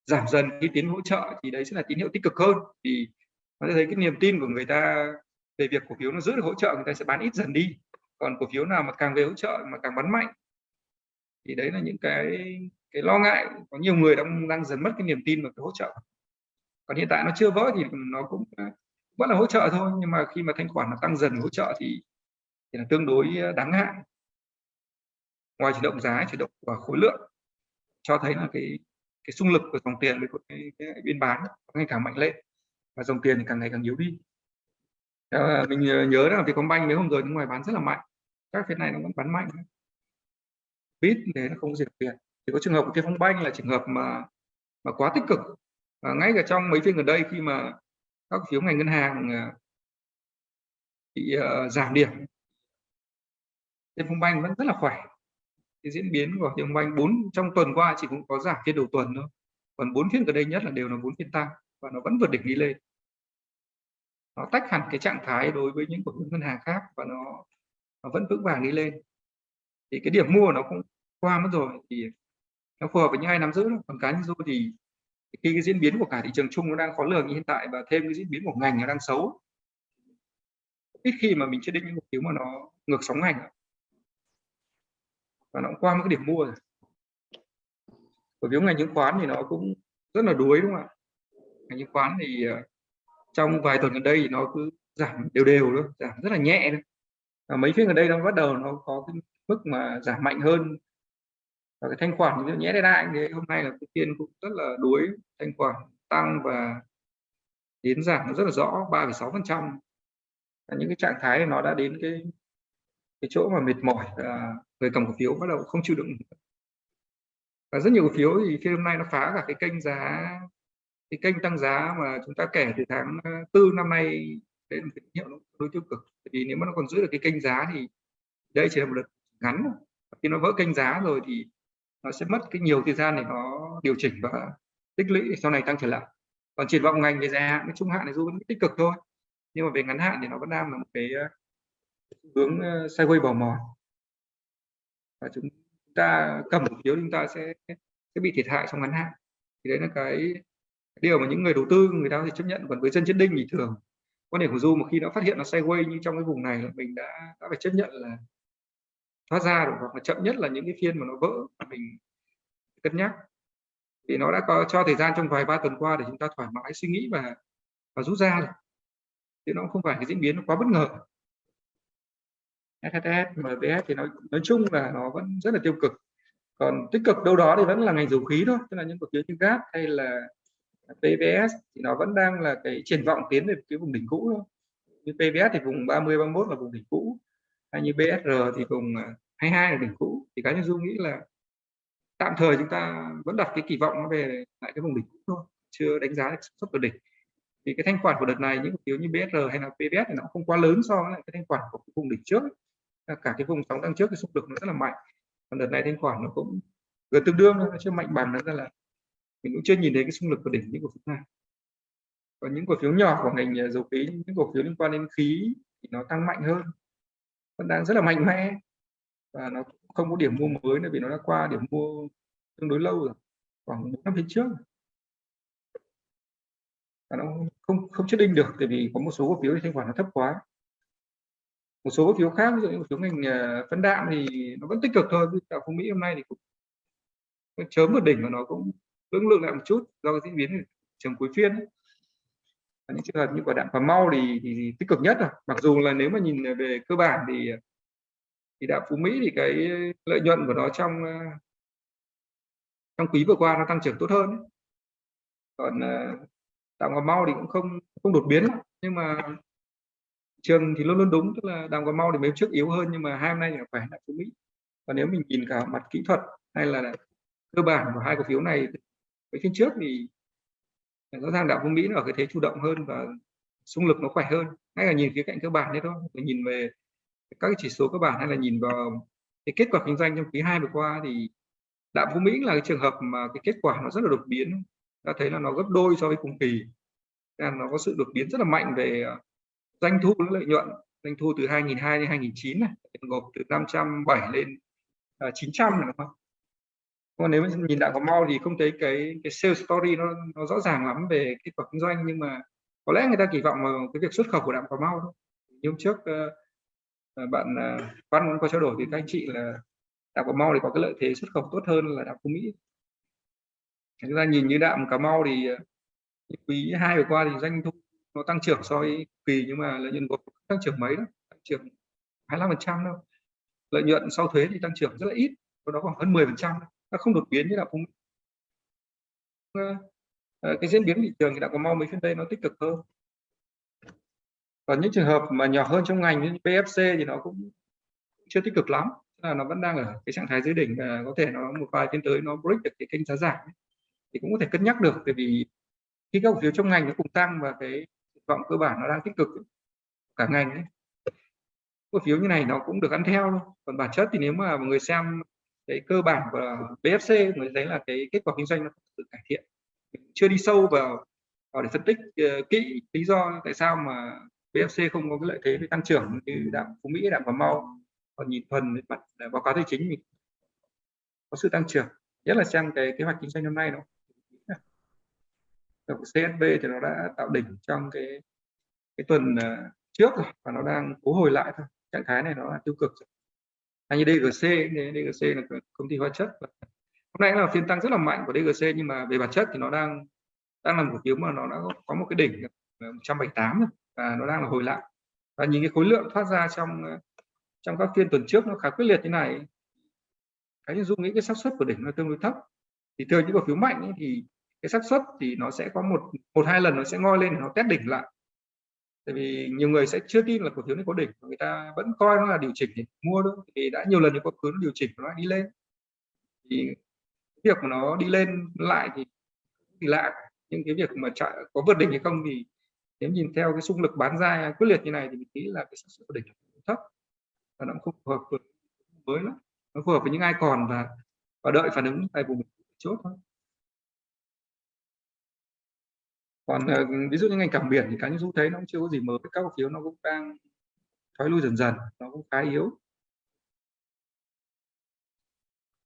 giảm dần khi tiến hỗ trợ thì đấy sẽ là tín hiệu tích cực hơn. Thì nó sẽ thấy cái niềm tin của người ta về việc cổ phiếu nó giữ được hỗ trợ, người ta sẽ bán ít dần đi. Còn cổ phiếu nào mà càng về hỗ trợ mà càng bắn mạnh thì đấy là những cái cái lo ngại. Có nhiều người đang đang dần mất cái niềm tin vào cái hỗ trợ. Còn hiện tại nó chưa vỡ thì nó cũng ờ, vẫn là hỗ trợ thôi. Nhưng mà khi mà thanh khoản nó tăng dần hỗ trợ thì thì là tương đối ờ, đáng ngại. Ngoài chuyển động giá chuyển động và khối lượng cho thấy là cái cái xung lực của dòng tiền với cái, cái, cái biên bán ngày càng mạnh lên và dòng tiền thì càng ngày càng yếu đi. Ờ, mình nhớ là Vietcombank mấy hôm rồi nước ngoài bán rất là mạnh các phiên này nó vẫn bán mạnh. Bit thế nó không diệt tiền thì có trường hợp của Vietcombank là trường hợp mà mà quá tích cực. Và ngay cả trong mấy phiên gần đây khi mà các phiếu ngành ngân hàng ờ, bị uh, giảm điểm Vietcombank vẫn rất là khỏe cái diễn biến của thị trường banh bốn trong tuần qua chỉ cũng có giảm phiên đầu tuần thôi. Còn bốn phiên gần đây nhất là đều là bốn phiên tăng và nó vẫn vượt đỉnh đi lên. Nó tách hẳn cái trạng thái đối với những cổ phiếu ngân hàng khác và nó, nó vẫn vững vàng đi lên. Thì cái điểm mua nó cũng qua mất rồi thì nó phù hợp với những ai nắm giữ còn cá nhân tôi thì khi cái diễn biến của cả thị trường chung nó đang khó lường như hiện tại và thêm cái diễn biến của ngành nó đang xấu ít khi mà mình chưa định những cổ phiếu mà nó ngược sóng ngành và nó cũng qua một cái điểm mua rồi. Cổ phiếu ngành chứng khoán thì nó cũng rất là đuối đúng không ạ? Ngành chứng khoán thì ờ, trong vài tuần gần đây thì nó cứ giảm đều đều thôi giảm rất là nhẹ thôi. Và mấy phiên gần đây nó bắt đầu nó có cái mức mà giảm mạnh hơn. Và cái thanh khoản như nhẽ đây đại thì hôm nay là cái phiên cũng rất là đuối thanh khoản tăng và đến giảm nó rất là rõ 3,6% những cái trạng thái này nó đã đến cái cái chỗ mà mệt mỏi và người cầm cổ phiếu bắt đầu không chịu đựng. Và rất nhiều cổ phiếu thì phiên hôm nay nó phá cả cái kênh giá, cái kênh tăng giá mà chúng ta kể từ tháng ờ, tư năm nay đấy là tín hiệu nó đối tiêu cực. Vì nếu mà nó còn giữ được cái kênh giá thì đây chỉ là một đợt ngắn khi nó vỡ kênh giá rồi thì nó sẽ mất cái nhiều thời gian để nó điều chỉnh và tích lũy sau này tăng trở lại. Còn triển vọng ngành về dài hạn với trung hạn này dù vẫn tích cực thôi. Nhưng mà về ngắn hạn thì nó vẫn đang là một cái ờ, hướng ờ, sideways bò mòn và chúng ta cầm cổ phiếu chúng ta sẽ sẽ bị thiệt hại trong ngắn hạn. Thì đấy là cái điều mà những người đầu tư, người ta thì chấp nhận. Còn với dân chết đinh thì thường, quan điểm của du mà khi đã phát hiện nó sideways như trong cái vùng này là mình đã đã phải chấp nhận là thoát ra được, hoặc là chậm nhất là những cái phiên mà nó vỡ, mình cân nhắc. Thì nó đã có, cho thời gian trong vài ba tuần qua để chúng ta thoải mái suy nghĩ và và rút ra rồi. Chứ nó không phải cái diễn biến nó quá bất ngờ. SHS, MBS thì nói nói chung là nó vẫn rất là tiêu cực. Còn tích cực đâu đó thì vẫn là ngành dầu khí thôi tức là những cổ phiếu như gas hay là PVS thì nó vẫn đang là cái triển vọng tiến về cái vùng đỉnh cũ thôi. Như PVS thì vùng 30 31 là vùng đỉnh cũ. Hay như BSR thì vùng à, 22 là đỉnh cũ. Thì cá nhân du nghĩ là tạm thời chúng ta vẫn đặt cái kỳ vọng nó về lại cái vùng đỉnh cũ thôi chưa đánh giá được xuất được đỉnh. Thì cái thanh khoản của đợt này những cổ phiếu như BSR hay là PVS thì nó không quá lớn so với lại cái thanh khoản của vùng đỉnh trước cả cái vùng sóng tăng trước cái xung lực nó rất là mạnh. Còn đợt này thanh khoản nó cũng gần tương đương nó chưa mạnh bằng nó ra là mình cũng chưa nhìn thấy cái xung lực của đỉnh những cổ phiếu này. Còn những cổ phiếu nhỏ của ngành à, dầu khí, những cổ phiếu liên quan đến khí thì nó tăng mạnh hơn. Vẫn đang rất là mạnh mẽ. Và nó không có điểm mua mới nữa vì nó đã qua điểm mua tương đối lâu rồi, khoảng một năm phía trước. Và nó không không chết đinh được, tại vì có một số cổ phiếu thì thanh khoản nó thấp quá một số cổ phiếu khác ví dụ như cổ phiếu ngành ờ, phân đạm thì nó vẫn tích cực thôi đạo phú mỹ hôm nay thì cũng chớm một đỉnh mà nó cũng lưỡng lượng lại một chút do cái diễn biến trường cuối phiên ấy. những trường hợp như quả đạm cà mau thì, thì, thì tích cực nhất rồi mặc dù là nếu mà nhìn về cơ bản thì thì đạm phú mỹ thì cái lợi nhuận của nó trong ờ, trong quý vừa qua nó tăng trưởng tốt hơn ấy. còn ờ, đạm cà mau thì cũng không không đột biến nhưng mà trường thì luôn luôn đúng, tức là đang cà mau thì mấy trước yếu hơn, nhưng mà hai hôm nay thì khỏe lại của mỹ. Và nếu mình nhìn cả mặt kỹ thuật hay là cơ bản của hai cổ phiếu này với phiên trước thì rõ ràng đạo phú mỹ nó ở cái thế chủ động hơn và xung lực nó khỏe hơn. Hay là nhìn khía cạnh cơ bản đấy thôi phải nhìn về các chỉ số cơ bản hay là nhìn vào cái kết quả kinh doanh trong quý 2 vừa qua thì đạo phú mỹ là cái trường hợp mà cái kết quả nó rất là đột biến. Ta thấy là nó gấp đôi so với cùng kỳ. Là nó có sự đột biến rất là mạnh về à, doanh thu lợi nhuận doanh thu từ 2002 đến 2009 này gộp từ 507 lên à, 900 này đúng không? Còn nếu nhìn đặng có mau thì không thấy cái cái sales story nó, nó rõ ràng lắm về kết quả kinh doanh nhưng mà có lẽ người ta kỳ vọng vào cái việc xuất khẩu của đạm cà mau thôi. Nhưng trước uh, bạn uh, văn muốn có trao đổi với các anh chị là đạm cà mau thì có cái lợi thế xuất khẩu tốt hơn là đạm phú mỹ. Chúng ta nhìn như đạm cà mau thì quý hai vừa qua thì doanh thu nó tăng trưởng so với kỳ, nhưng mà lợi nhuận gộp tăng trưởng mấy đó, tăng trưởng 25 phần trăm đâu lợi nhuận sau thuế thì tăng trưởng rất là ít đó khoảng hơn 10 phần trăm nó không đột biến như là cũng ờ, ờ, cái diễn biến thị trường thì đã có mau mấy phiên đây nó tích cực hơn. Còn những trường hợp mà nhỏ hơn trong ngành như PFC thì nó cũng chưa tích cực lắm là nó vẫn đang ở cái trạng thái dưới đỉnh và có thể nó một vài phiên tới nó break được cái kênh giá giảm thì cũng có thể cân nhắc được, bởi vì khi các cổ phiếu trong ngành nó cùng tăng và cái vọng cơ bản nó đang tích cực cả ngành ấy. cổ phiếu như này nó cũng được ăn theo thôi còn bản chất thì nếu mà người xem cái cơ bản của BFC người thấy là cái kết quả kinh doanh nó tự cải thiện chưa đi sâu vào vào để phân tích uh, kỹ lý do tại sao mà BFC không có cái lợi thế về tăng trưởng như đạm phú mỹ đạm cà mau còn nhìn thuần mặt báo cáo tài chính mình có sự tăng trưởng nhất là xem cái kế hoạch kinh doanh năm nay nó CSB thì nó đã tạo đỉnh trong cái cái tuần ờ, trước rồi và nó đang cố hồi lại thôi. Trạng thái này nó là tiêu cực hay như DGC DGC là công ty hóa chất hôm nay là phiên tăng rất là mạnh của DGC nhưng mà về bản chất thì nó đang đang là một cổ phiếu mà nó đã có một cái đỉnh 178 và nó đang là hồi lại. Và nhìn cái khối lượng thoát ra trong ờ, trong các phiên tuần trước nó khá quyết liệt như này. Cái dung nghĩ cái xác suất của đỉnh nó tương đối thấp. Thì thường những cổ phiếu mạnh ấy, thì cái xác suất thì nó sẽ có một một hai lần nó sẽ ngoi lên nó test đỉnh lại. Tại vì nhiều người sẽ chưa tin là cổ phiếu này có đỉnh, người ta vẫn coi nó là điều chỉnh để mua thôi thì đã nhiều lần những cổ phiếu nó điều chỉnh, nó đi lên. Thì việc mà nó đi lên lại thì thì lạ, nhưng cái việc mà chạy có vượt đỉnh hay không thì nếu nhìn theo cái xung lực bán ra quyết liệt như này thì mình nghĩ là cái xác suất đỉnh thấp, và nó không phù hợp với, mới lắm. Nó phù hợp với những ai còn và và đợi phản ứng tại vùng chốt thôi. Còn uh, ví dụ như ngành cảng biển thì cá nhân du thấy nó cũng chưa có gì mới. Các cổ phiếu nó cũng đang thoái lui dần dần nó cũng khá yếu.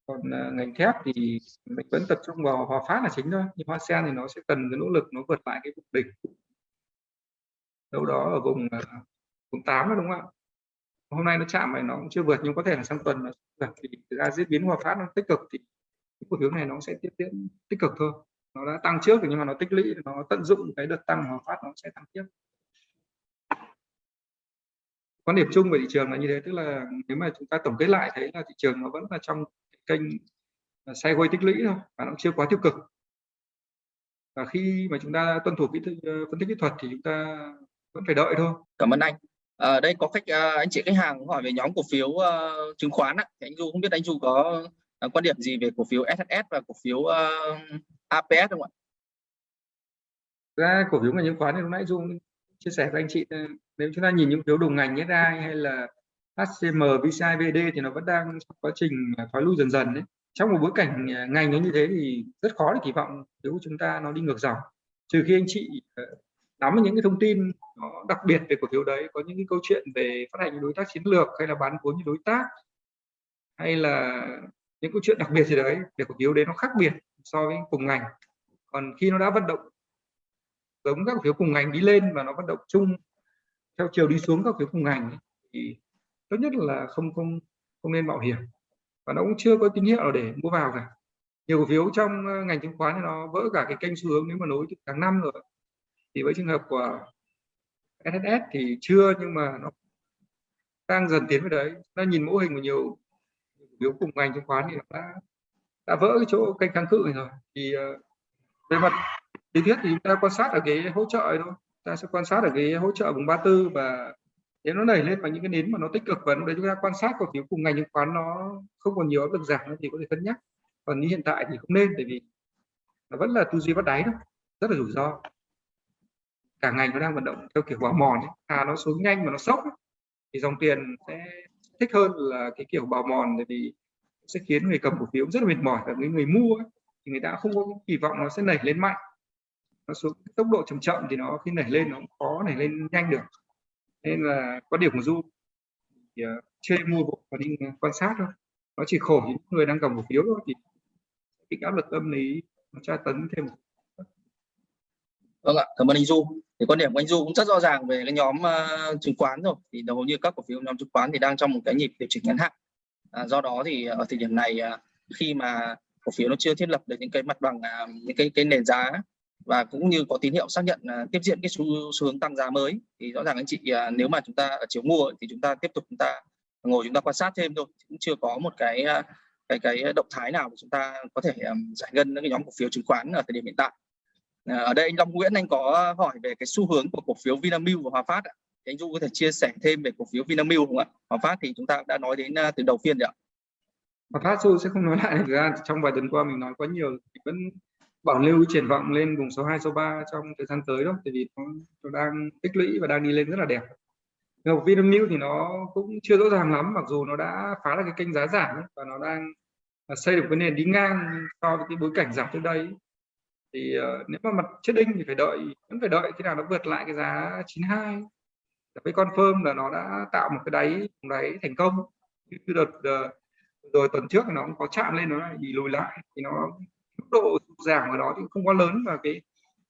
Còn uh, ngành thép thì mình vẫn tập trung vào hòa phát là chính thôi nhưng hoa sen thì nó sẽ cần cái nỗ lực nó vượt lại cái vùng đỉnh. Đâu đó ở vùng uh, vùng tám đó đúng không ạ? Hôm nay nó chạm này nó cũng chưa vượt nhưng có thể là sang tuần nó vượt. Thì thực ra diễn biến hòa phát nó tích cực thì cái cổ phiếu này nó sẽ tiếp diễn tích cực thôi nó đã tăng trước nhưng mà nó tích lũy nó tận dụng cái đợt tăng hòa phát nó sẽ tăng tiếp. Quan điểm chung về thị trường là như thế tức là nếu mà chúng ta tổng kết lại thấy là thị trường nó vẫn là trong kênh à, sideways tích lũy thôi và nó chưa quá tiêu cực. Và khi mà chúng ta tuân thủ kỹ thuật, ờ, phân tích kỹ thuật thì chúng ta vẫn phải đợi thôi. Cảm ơn anh. Ở đây có khách ờ, anh chị khách hàng hỏi về nhóm cổ phiếu uh, chứng khoán á. Thì anh Du không biết anh Du có uh, quan điểm gì về cổ phiếu SSS và cổ phiếu uh, APS không ạ? Ra cổ phiếu ngành chứng khoán thì lúc nãy dung chia sẻ với anh chị ờ, nếu chúng ta nhìn những phiếu đồng ngành SI hay là HCM, VCI, VD thì nó vẫn đang trong quá trình ờ, thoái lui dần dần đấy. Trong một bối cảnh ờ, ngành nó như thế thì rất khó để kỳ vọng nếu chúng ta nó đi ngược dòng. Trừ khi anh chị nắm những cái thông tin nó đặc biệt về cổ phiếu đấy có những cái câu chuyện về phát hành đối tác chiến lược hay là bán vốn như đối tác hay là những câu chuyện đặc biệt gì đấy về cổ phiếu đấy nó khác biệt so với cùng ngành. Còn khi nó đã vận động giống các cổ phiếu cùng ngành đi lên và nó vận động chung theo chiều đi xuống các cổ phiếu cùng ngành ấy, thì tốt nhất là không không không nên mạo hiểm. Và nó cũng chưa có tín hiệu để mua vào cả. Nhiều cổ phiếu trong ờ, ngành chứng khoán thì nó vỡ cả cái kênh xu hướng nếu mà nối từ tháng năm rồi. Thì với trường hợp của SSS thì chưa nhưng mà nó đang dần tiến về đấy. Nó nhìn mô hình của nhiều phiếu cùng ngành chứng khoán thì nó đã đã vỡ cái chỗ kênh kháng cự này rồi thì uh, về mặt lý thuyết thì chúng ta quan sát ở cái hỗ trợ này thôi ta sẽ quan sát ở cái hỗ trợ vùng 34 và nếu nó nảy lên và những cái nến mà nó tích cực và lúc đấy chúng ta quan sát cổ phiếu cùng ngành chứng khoán nó không còn nhiều áp lực giảm thì có thể cân nhắc còn như hiện tại thì không nên tại vì nó vẫn là tư duy bắt đáy đó rất là rủi ro cả ngành nó đang vận động theo kiểu bào mòn ấy. à nó xuống nhanh mà nó sốc ấy. thì dòng tiền sẽ thích hơn là cái kiểu bào mòn tại vì sẽ khiến người cầm cổ phiếu rất là mệt mỏi và người người mua ấy, thì người ta không có kỳ vọng nó sẽ nảy lên mạnh. Nó xuống tốc độ chậm chậm thì nó khi nảy lên nó cũng khó nảy lên nhanh được. Nên là quan điểm của du thì uh, mua bộ và đi ờ, quan sát thôi. Nó chỉ khổ những người đang cầm cổ phiếu thôi thì bị áp lực tâm lý nó tra tấn thêm. Vâng ạ cảm ơn anh du. Thì quan điểm của anh du cũng rất rõ ràng về cái nhóm uh, chứng khoán rồi. Thì hầu như các cổ phiếu nhóm chứng khoán thì đang trong một cái nhịp điều chỉnh ngắn hạn à, do đó thì ở thời điểm này à, khi mà cổ phiếu nó chưa thiết lập được những cái mặt bằng à, những cái cái nền giá và cũng như có tín hiệu xác nhận à, tiếp diễn cái xu, xu hướng tăng giá mới thì rõ ràng anh chị nếu mà chúng ta ở chiều mua thì chúng ta tiếp tục chúng ta ngồi chúng ta quan sát thêm thôi cũng chưa có một cái cái cái động thái nào để chúng ta có thể um, giải ngân những cái nhóm cổ phiếu chứng khoán ở thời điểm hiện tại À, ở đây anh Long Nguyễn anh có hỏi về cái xu hướng của cổ phiếu Vinamilk và Hòa Phát ạ. Thì anh Du có thể chia sẻ thêm về cổ phiếu Vinamilk không ạ? Hòa Phát thì chúng ta đã nói đến à, từ đầu phiên rồi ạ. Hòa Phát Du sẽ không nói lại thực ra trong vài tuần qua mình nói quá nhiều thì vẫn bảo lưu triển vọng lên vùng số 2 số 3 trong thời gian tới đó tại vì nó, nó đang tích lũy và đang đi lên rất là đẹp. Nhưng Vinamilk thì nó cũng chưa rõ ràng lắm mặc dù nó đã phá được cái kênh giá giảm ấy, và nó đang à, xây được cái nền đi ngang so với cái bối cảnh giảm trước đây thì uh, nếu mà mặt chết đinh thì phải đợi vẫn phải đợi khi nào nó vượt lại cái giá 92 cái confirm là nó đã tạo một cái đáy đáy thành công. Cái đợt ờ, rồi tuần trước nó cũng có chạm lên, nó lại bị lùi lại. Thì nó mức độ giảm ở đó thì không quá lớn và cái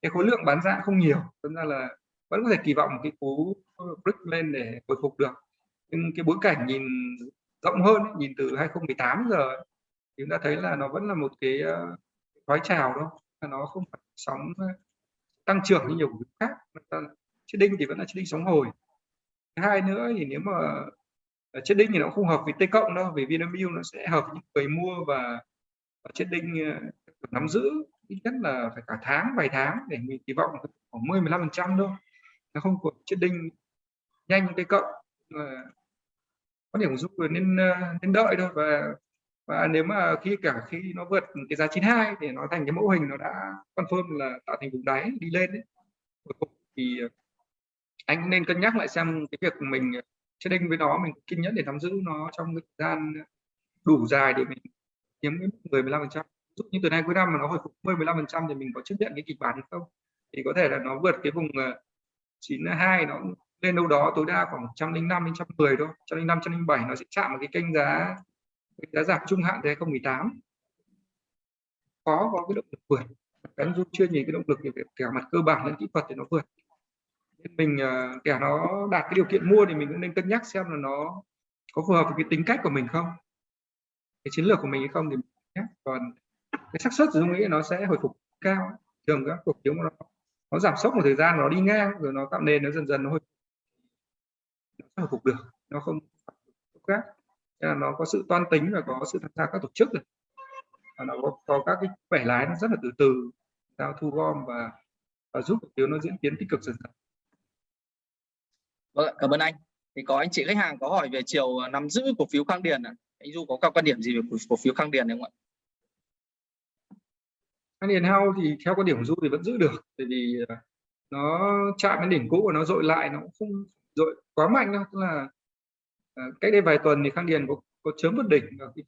cái khối lượng bán ra không nhiều. Nên ra là vẫn có thể kỳ vọng một cái cú break lên để hồi phục được. Nhưng cái bối cảnh nhìn rộng hơn nhìn từ 2018 giờ thì chúng ta thấy là nó vẫn là một cái ờ, thoái trào đó nó không phải sóng ờ, tăng trưởng như nhiều cổ khác. Chiết đinh thì vẫn là chỉ đinh sóng hồi hai nữa thì nếu mà ờ, chết đinh thì nó không hợp với t cộng đâu vì Vinamilk nó sẽ hợp với những người mua và, và đinh ờ, nắm giữ ít nhất là phải cả tháng vài tháng để mình kỳ vọng khoảng 10 15 phần trăm thôi. Nó không có đinh nhanh tây cộng có điểm giúp nên ờ, nên đợi thôi. Và và nếu mà khi cả khi nó vượt cái giá 92 thì nó thành cái mẫu hình nó đã confirm là tạo thành vùng đáy đi lên đấy thì anh nên cân nhắc lại xem cái việc mình ờ, trading với nó, mình kiên nhẫn để nắm giữ nó trong thời gian ờ, đủ dài để mình kiếm 10 15 phần trăm. Dụ như từ nay cuối năm mà nó hồi phục 10 15 phần trăm thì mình có chấp nhận cái kịch bản hay không? Thì có thể là nó vượt cái vùng ờ, 92 nó lên đâu đó tối đa khoảng 105 đến 110 thôi. 105 107 nó sẽ chạm vào cái kênh giá, cái giá giảm trung hạn thế 2018 có có cái động lực vượt. Cái dung chưa nhìn cái động lực về cả mặt cơ bản lẫn kỹ thuật thì nó vượt mình ờ, kẻ nó đạt cái điều kiện mua thì mình cũng nên cân nhắc xem là nó có phù hợp với cái tính cách của mình không. Cái chiến lược của mình hay không thì nhé còn cái xác suất dung nghĩ nó sẽ hồi phục cao. Thường các cổ phiếu nó nó giảm sốc một thời gian nó đi ngang rồi nó tạo nền nó dần dần nó hồi nó hồi phục được nó không khác. Là nó có sự toan tính và có sự tham gia các tổ chức rồi. Và nó có, có các cái bẻ lái nó rất là từ từ giao thu gom và và giúp cổ phiếu nó diễn tiến tích cực dần dần vâng cảm ơn anh. Thì có anh chị khách hàng có hỏi về chiều à, nắm giữ cổ phiếu khang điền à? anh du có các quan điểm gì về cổ, cổ phiếu khang điền không ạ? Khang điền hao thì theo quan điểm của du thì vẫn giữ được bởi vì à, nó chạm đến đỉnh cũ và nó dội lại nó cũng không dội quá mạnh đâu tức là à, cách đây vài tuần thì khang điền có, có chớm vượt đỉnh ở cái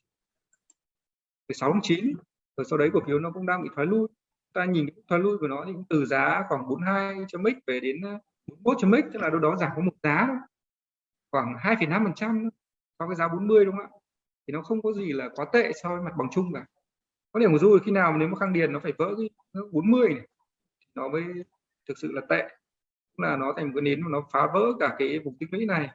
16 tháng 9 rồi sau đấy cổ phiếu nó cũng đang bị thoái lui. Ta nhìn cái thoái lui của nó thì cũng từ giá khoảng 42 chấm mic về đến 41 chấm x tức là đâu đó giảm có một giá khoảng 2,5 phần trăm so với giá 40 đúng không ạ? Thì nó không có gì là quá tệ so với mặt bằng chung cả. Có điểm của du khi nào nếu mà khang điền nó phải vỡ cái 40 này nó mới thực sự là tệ. Là nó thành một cái nến mà nó phá vỡ cả cái vùng tích lũy này.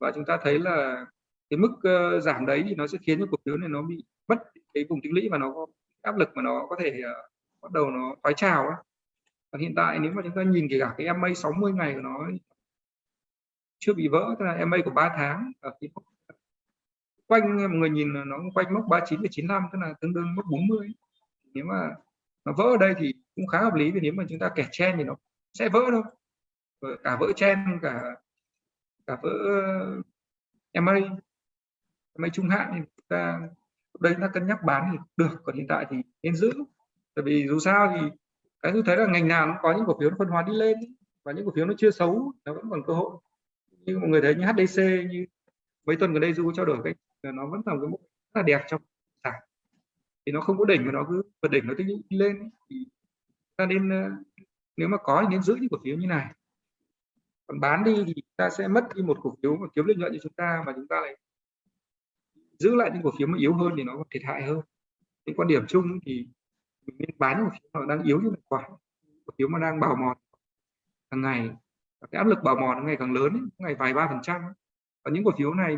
Và chúng ta thấy là cái mức uh, giảm đấy thì nó sẽ khiến cho cổ phiếu này nó bị mất cái vùng tích lũy và nó có áp lực mà nó có thể uh, bắt đầu nó thoái trào á còn hiện tại nếu mà chúng ta nhìn kể cả cái MA 60 ngày của nó chưa bị vỡ tức là MA của 3 tháng ở cái quanh mọi người nhìn nó quanh mốc 39,95 tức là tương đương mốc 40 nếu mà nó vỡ ở đây thì cũng khá hợp lý vì nếu mà chúng ta kẻ chen thì nó sẽ vỡ đâu cả vỡ chen cả cả vỡ ờ, MA MA trung hạn thì chúng ta đây chúng ta cân nhắc bán thì được còn hiện tại thì nên giữ. Tại vì dù sao thì cái tôi thấy là ngành nào nó có những cổ phiếu nó phân hóa đi lên và những cổ phiếu nó chưa xấu, nó vẫn còn cơ hội. Như mọi người thấy như HDC như mấy tuần gần đây du trao đổi cái nó vẫn là cái mức rất là đẹp trong sản thì nó không có đỉnh mà nó cứ vượt đỉnh nó tích đi lên thì ta nên ờ, nếu mà có thì nên giữ những cổ phiếu như này. Còn bán đi thì ta sẽ mất đi một cổ phiếu mà kiếm lợi nhuận cho chúng ta mà chúng ta lại giữ lại những cổ phiếu mà yếu hơn thì nó thiệt hại hơn. Cái quan điểm chung thì mình nên bán cổ phiếu họ đang yếu như quả cổ phiếu mà đang bào mòn. Hàng ngày cái áp lực bào mòn ngày càng lớn ấy, ngày vài ba phần trăm và những cổ phiếu này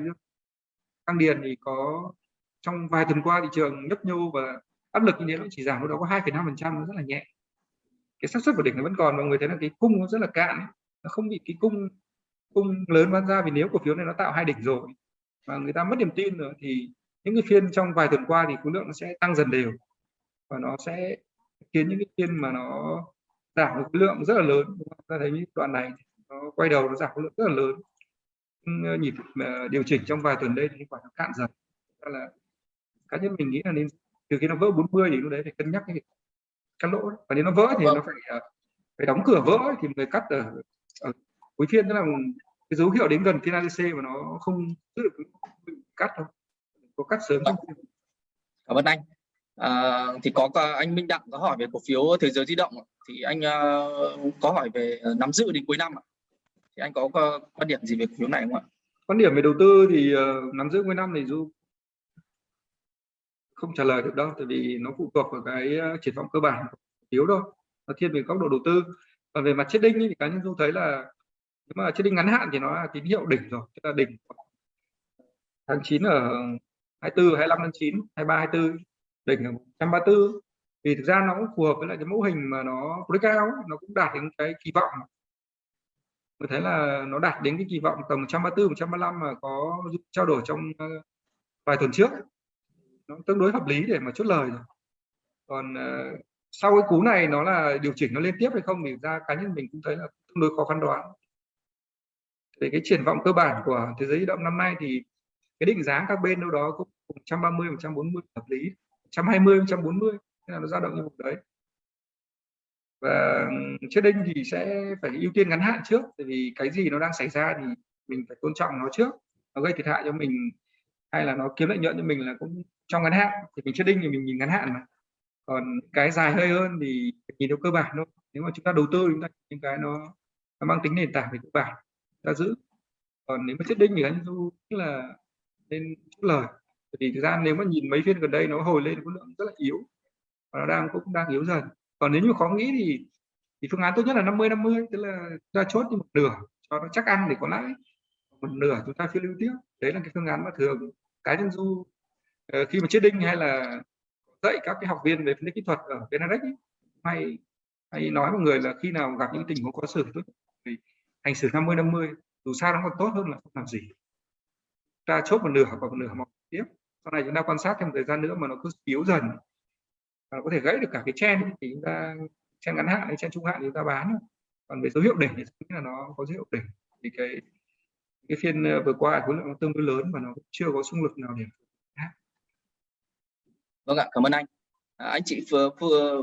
tăng điền thì có trong vài tuần qua thị trường nhấp nhô và áp lực như thế nó chỉ giảm đâu đó có 2,5 phần trăm rất là nhẹ. Cái xác suất của đỉnh nó vẫn còn mọi người thấy là cái cung nó rất là cạn nó không bị cái cung cung lớn bán ra vì nếu cổ phiếu này nó tạo hai đỉnh rồi và người ta mất niềm tin rồi thì những cái phiên trong vài tuần qua thì khối lượng nó sẽ tăng dần đều và nó sẽ khiến những cái phiên mà nó giảm khối lượng rất là lớn ta thấy những đoạn này nó quay đầu nó giảm khối lượng rất là lớn. Nhịp ờ, điều chỉnh trong vài tuần đây thì quả nó cạn dần. Là cá nhân mình nghĩ là nên từ khi nó vỡ 40 thì lúc đấy phải cân nhắc cái cắt lỗ và nếu nó vỡ thì vâng. nó phải ờ, phải đóng cửa vỡ thì người cắt ở, ở cuối phiên tức là cái dấu hiệu đến gần phiên ADC mà nó không giữ được cắt đâu. Có cắt sớm trong vâng. cảm ơn anh à, thì có anh Minh Đặng có hỏi về cổ phiếu thế giới di động thì anh uh, có hỏi về ờ, nắm giữ đến cuối năm thì anh có quan điểm gì về cổ phiếu này không ạ? Quan điểm về đầu tư thì uh, nắm giữ cuối năm thì du không trả lời được đâu tại vì nó phụ thuộc vào cái triển vọng cơ bản của cổ phiếu thôi. Nó thiên về góc độ đầu tư. Còn về mặt chết đinh thì cá nhân du thấy là nếu mà chết đinh ngắn hạn thì nó là tín hiệu đỉnh rồi tức là đỉnh tháng 9 ở 24 25 tháng 9 23 24 đỉnh ở 134 thì thực ra nó cũng phù hợp với lại cái mẫu hình mà nó breakout nó cũng đạt đến cái kỳ vọng. Mình thấy là nó đạt đến cái kỳ vọng tầm 134 135 mà có trao đổi trong ờ, vài tuần trước. Nó tương đối hợp lý để mà chốt lời rồi. Còn uh, sau cái cú này nó là điều chỉnh nó liên tiếp hay không thì ra cá nhân mình cũng thấy là tương đối khó phán đoán. Về cái triển vọng cơ bản của thế giới di động năm nay thì cái định giá các bên đâu đó cũng 130 140 hợp lý. 120 140 thế là nó dao động như vùng đấy. Và trading thì sẽ phải ưu tiên ngắn hạn trước tại vì cái gì nó đang xảy ra thì mình phải tôn trọng nó trước. Nó gây thiệt hại cho mình hay là nó kiếm lợi nhuận cho mình là cũng trong ngắn hạn. Thì mình trading thì mình nhìn ngắn hạn mà. Còn cái dài hơi hơn thì nhìn theo cơ bản thôi. Nếu mà chúng ta đầu tư chúng ta những cái nó, nó mang tính nền tảng về cơ bản ta giữ. Còn nếu mà trading thì anh du là nên chút lời thì thực ra nếu mà nhìn mấy phiên gần đây nó hồi lên khối lượng rất là yếu và nó đang cũng đang yếu dần. Còn nếu như khó nghĩ thì thì phương án tốt nhất là 50 50 tức là ra ta chốt đi một nửa cho nó chắc ăn để có lãi. Một nửa chúng ta phiên lưu tiếp. Đấy là cái phương án mà thường cá nhân du ờ, khi mà chết đinh hay là dạy các cái học viên về phân tích kỹ thuật ở VNDAX hay hay nói mọi người là khi nào gặp những tình huống có xử tốt thì hành xử 50 50 dù sao nó còn tốt hơn là không làm gì. Ta chốt một nửa hoặc một nửa một tiếp sau này chúng ta quan sát thêm một thời gian nữa mà nó cứ yếu dần và có thể gãy được cả cái chen thì chúng ta chen ngắn hạn hay chen trung hạn thì chúng ta bán. Còn về dấu hiệu đỉnh thì là nó có dấu hiệu đỉnh. Thì cái cái phiên ờ, vừa qua khối lượng nó tương đối lớn và nó chưa có xung lực nào để vâng ạ cảm ơn anh. À, anh chị vừa, vừa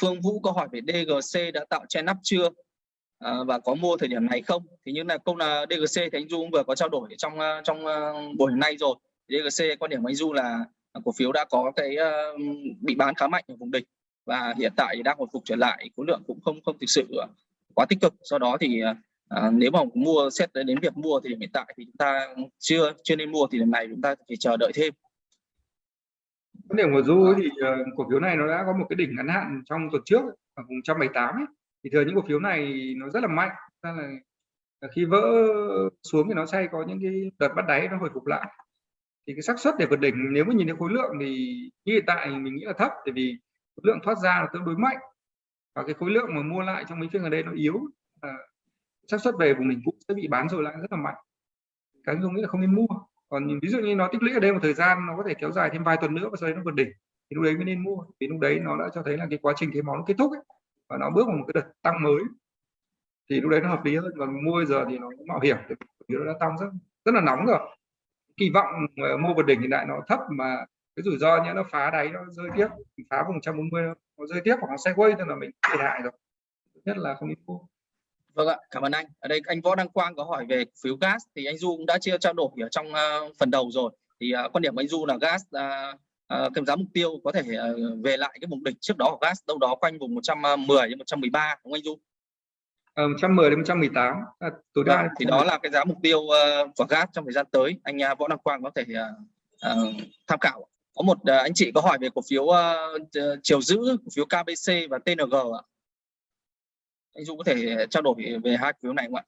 Phương Vũ có hỏi về DGC đã tạo chen nắp chưa? À, và có mua thời điểm này không? Thì như là câu là DGC thì anh Du cũng vừa có trao đổi trong ờ, trong ờ, buổi nay rồi. DGC quan điểm của anh Du là cổ phiếu đã có cái uh, bị bán khá mạnh ở vùng đỉnh và hiện tại thì đang hồi phục trở lại khối lượng cũng không không thực sự ờ, quá tích cực. Do đó thì uh, nếu mà mua xét đến việc mua thì hiện tại thì chúng ta chưa chưa nên mua thì lần này chúng ta phải chờ đợi thêm. Quan điểm của du thì uh, cổ phiếu này nó đã có một cái đỉnh ngắn hạn trong tuần trước ở vùng 178 ấy. thì thường những cổ phiếu này nó rất là mạnh ra là khi vỡ xuống thì nó sẽ có những cái đợt bắt đáy nó hồi phục lại thì cái xác suất để vượt đỉnh nếu mà nhìn thấy khối lượng thì như hiện tại mình nghĩ là thấp tại vì khối lượng thoát ra là tương đối mạnh. Và cái khối lượng mà mua lại trong mấy phiên gần đây nó yếu à, xác suất về vùng đỉnh cũ sẽ bị bán rồi lại rất là mạnh. Cái dung nghĩ là không nên mua. Còn ví dụ như nó tích lũy ở đây một thời gian nó có thể kéo dài thêm vài tuần nữa và sau đấy nó vượt đỉnh thì lúc đấy mới nên mua. Vì lúc đấy nó đã cho thấy là cái quá trình cái máu nó kết thúc ấy, và nó bước vào một cái đợt tăng mới. Thì lúc đấy nó hợp lý hơn còn mua giờ thì nó mạo hiểm vì nó đã tăng rất rất là nóng rồi kỳ vọng ờ, mua vượt đỉnh hiện tại nó thấp mà cái rủi ro nhé nó phá đáy nó rơi tiếp phá vùng 140 nó rơi tiếp hoặc nó sideways quay thì là mình thiệt hại rồi nhất là không nên mua Vâng ạ, cảm ơn anh. Ở đây anh Võ Đăng Quang có hỏi về phiếu gas thì anh Du cũng đã chia trao đổi ở trong uh, phần đầu rồi. Thì uh, quan điểm của anh Du là gas uh, uh, cái giá mục tiêu có thể uh, về lại cái vùng đỉnh trước đó của gas đâu đó quanh vùng 110 đến 113 đúng không anh Du? Ờ, 110 đến 118 à, tối đa vâng, thì đó là cái giá mục tiêu uh, của gas trong thời gian tới. Anh uh, Võ Đăng Quang có thể uh, uh, tham khảo. Có một uh, anh chị có hỏi về cổ phiếu uh, chiều giữ cổ phiếu KBC và TNG ạ anh Dung có thể trao đổi về hai cổ phiếu này không ạ?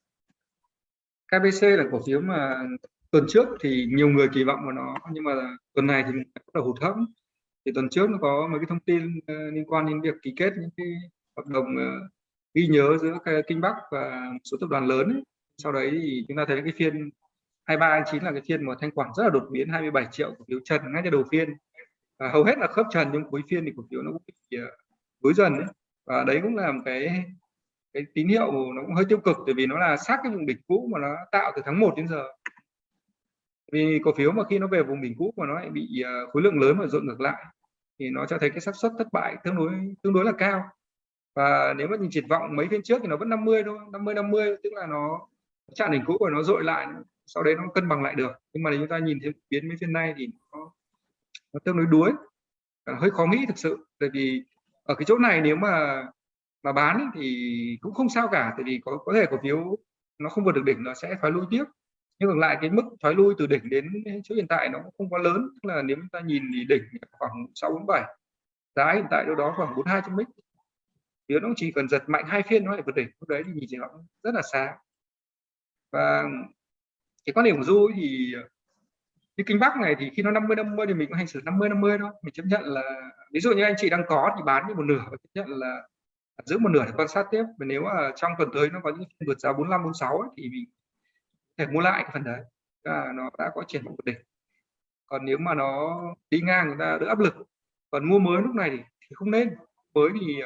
KBC là cổ phiếu mà tuần trước thì nhiều người kỳ vọng vào nó nhưng mà tuần này thì bắt đầu hụt hẫng thì tuần trước nó có mấy cái thông tin uh, liên quan đến việc ký kết những cái hợp đồng uh, ghi nhớ giữa Kinh Bắc và một số tập đoàn lớn ấy. sau đấy thì chúng ta thấy cái phiên 23 chín là cái phiên mà thanh khoản rất là đột biến 27 triệu cổ phiếu trần ngay từ đầu phiên. Và hầu hết là khớp trần, nhưng cuối phiên thì cổ phiếu nó cũng bị ờ, đối dần đấy và đấy cũng là một cái cái tín hiệu nó cũng hơi tiêu cực bởi vì nó là sát cái vùng đỉnh cũ mà nó tạo từ tháng 1 đến giờ. Vì cổ phiếu mà khi nó về vùng đỉnh cũ mà nó lại bị ờ, khối lượng lớn và dội ngược lại, thì nó cho thấy cái xác suất thất bại tương đối tương đối là cao và nếu mà nhìn triển vọng mấy phiên trước thì nó vẫn 50 thôi 50 50 tức là nó chạm đỉnh cũ của nó dội lại sau đấy nó cân bằng lại được. Nhưng mà nếu chúng ta nhìn thấy biến mấy phiên nay thì nó, nó tương đối đuối hơi khó nghĩ thực sự. Tại vì ở cái chỗ này nếu mà mà bán ấy, thì cũng không sao cả tại vì có có thể cổ phiếu nó không vượt được đỉnh nó sẽ thoái lui tiếp. Nhưng ngược lại cái mức thoái lui từ đỉnh đến chỗ hiện tại nó cũng không quá lớn tức là nếu chúng ta nhìn thì đỉnh khoảng 647 giá hiện tại đâu đó khoảng 42 trăm mix nếu nó chỉ cần giật mạnh hai phiên nó lại vượt đỉnh. Lúc đấy thì nhìn chỉ nó rất là xa và cái quan điểm của du thì như kinh bắc này thì khi nó 50 50 thì mình cũng hành xử 50 50 thôi. Mình chấp nhận là ví dụ như anh chị đang có thì bán đi một nửa và chấp nhận là giữ một nửa để quan sát tiếp. Và nếu mà trong tuần tới nó có những vượt giá 45 46 ấy, thì mình thể mua lại cái phần đấy. Là nó đã có triển vọng vượt đỉnh. Còn nếu mà nó đi ngang người ta đỡ áp lực còn mua mới lúc này thì, thì không nên. Mới thì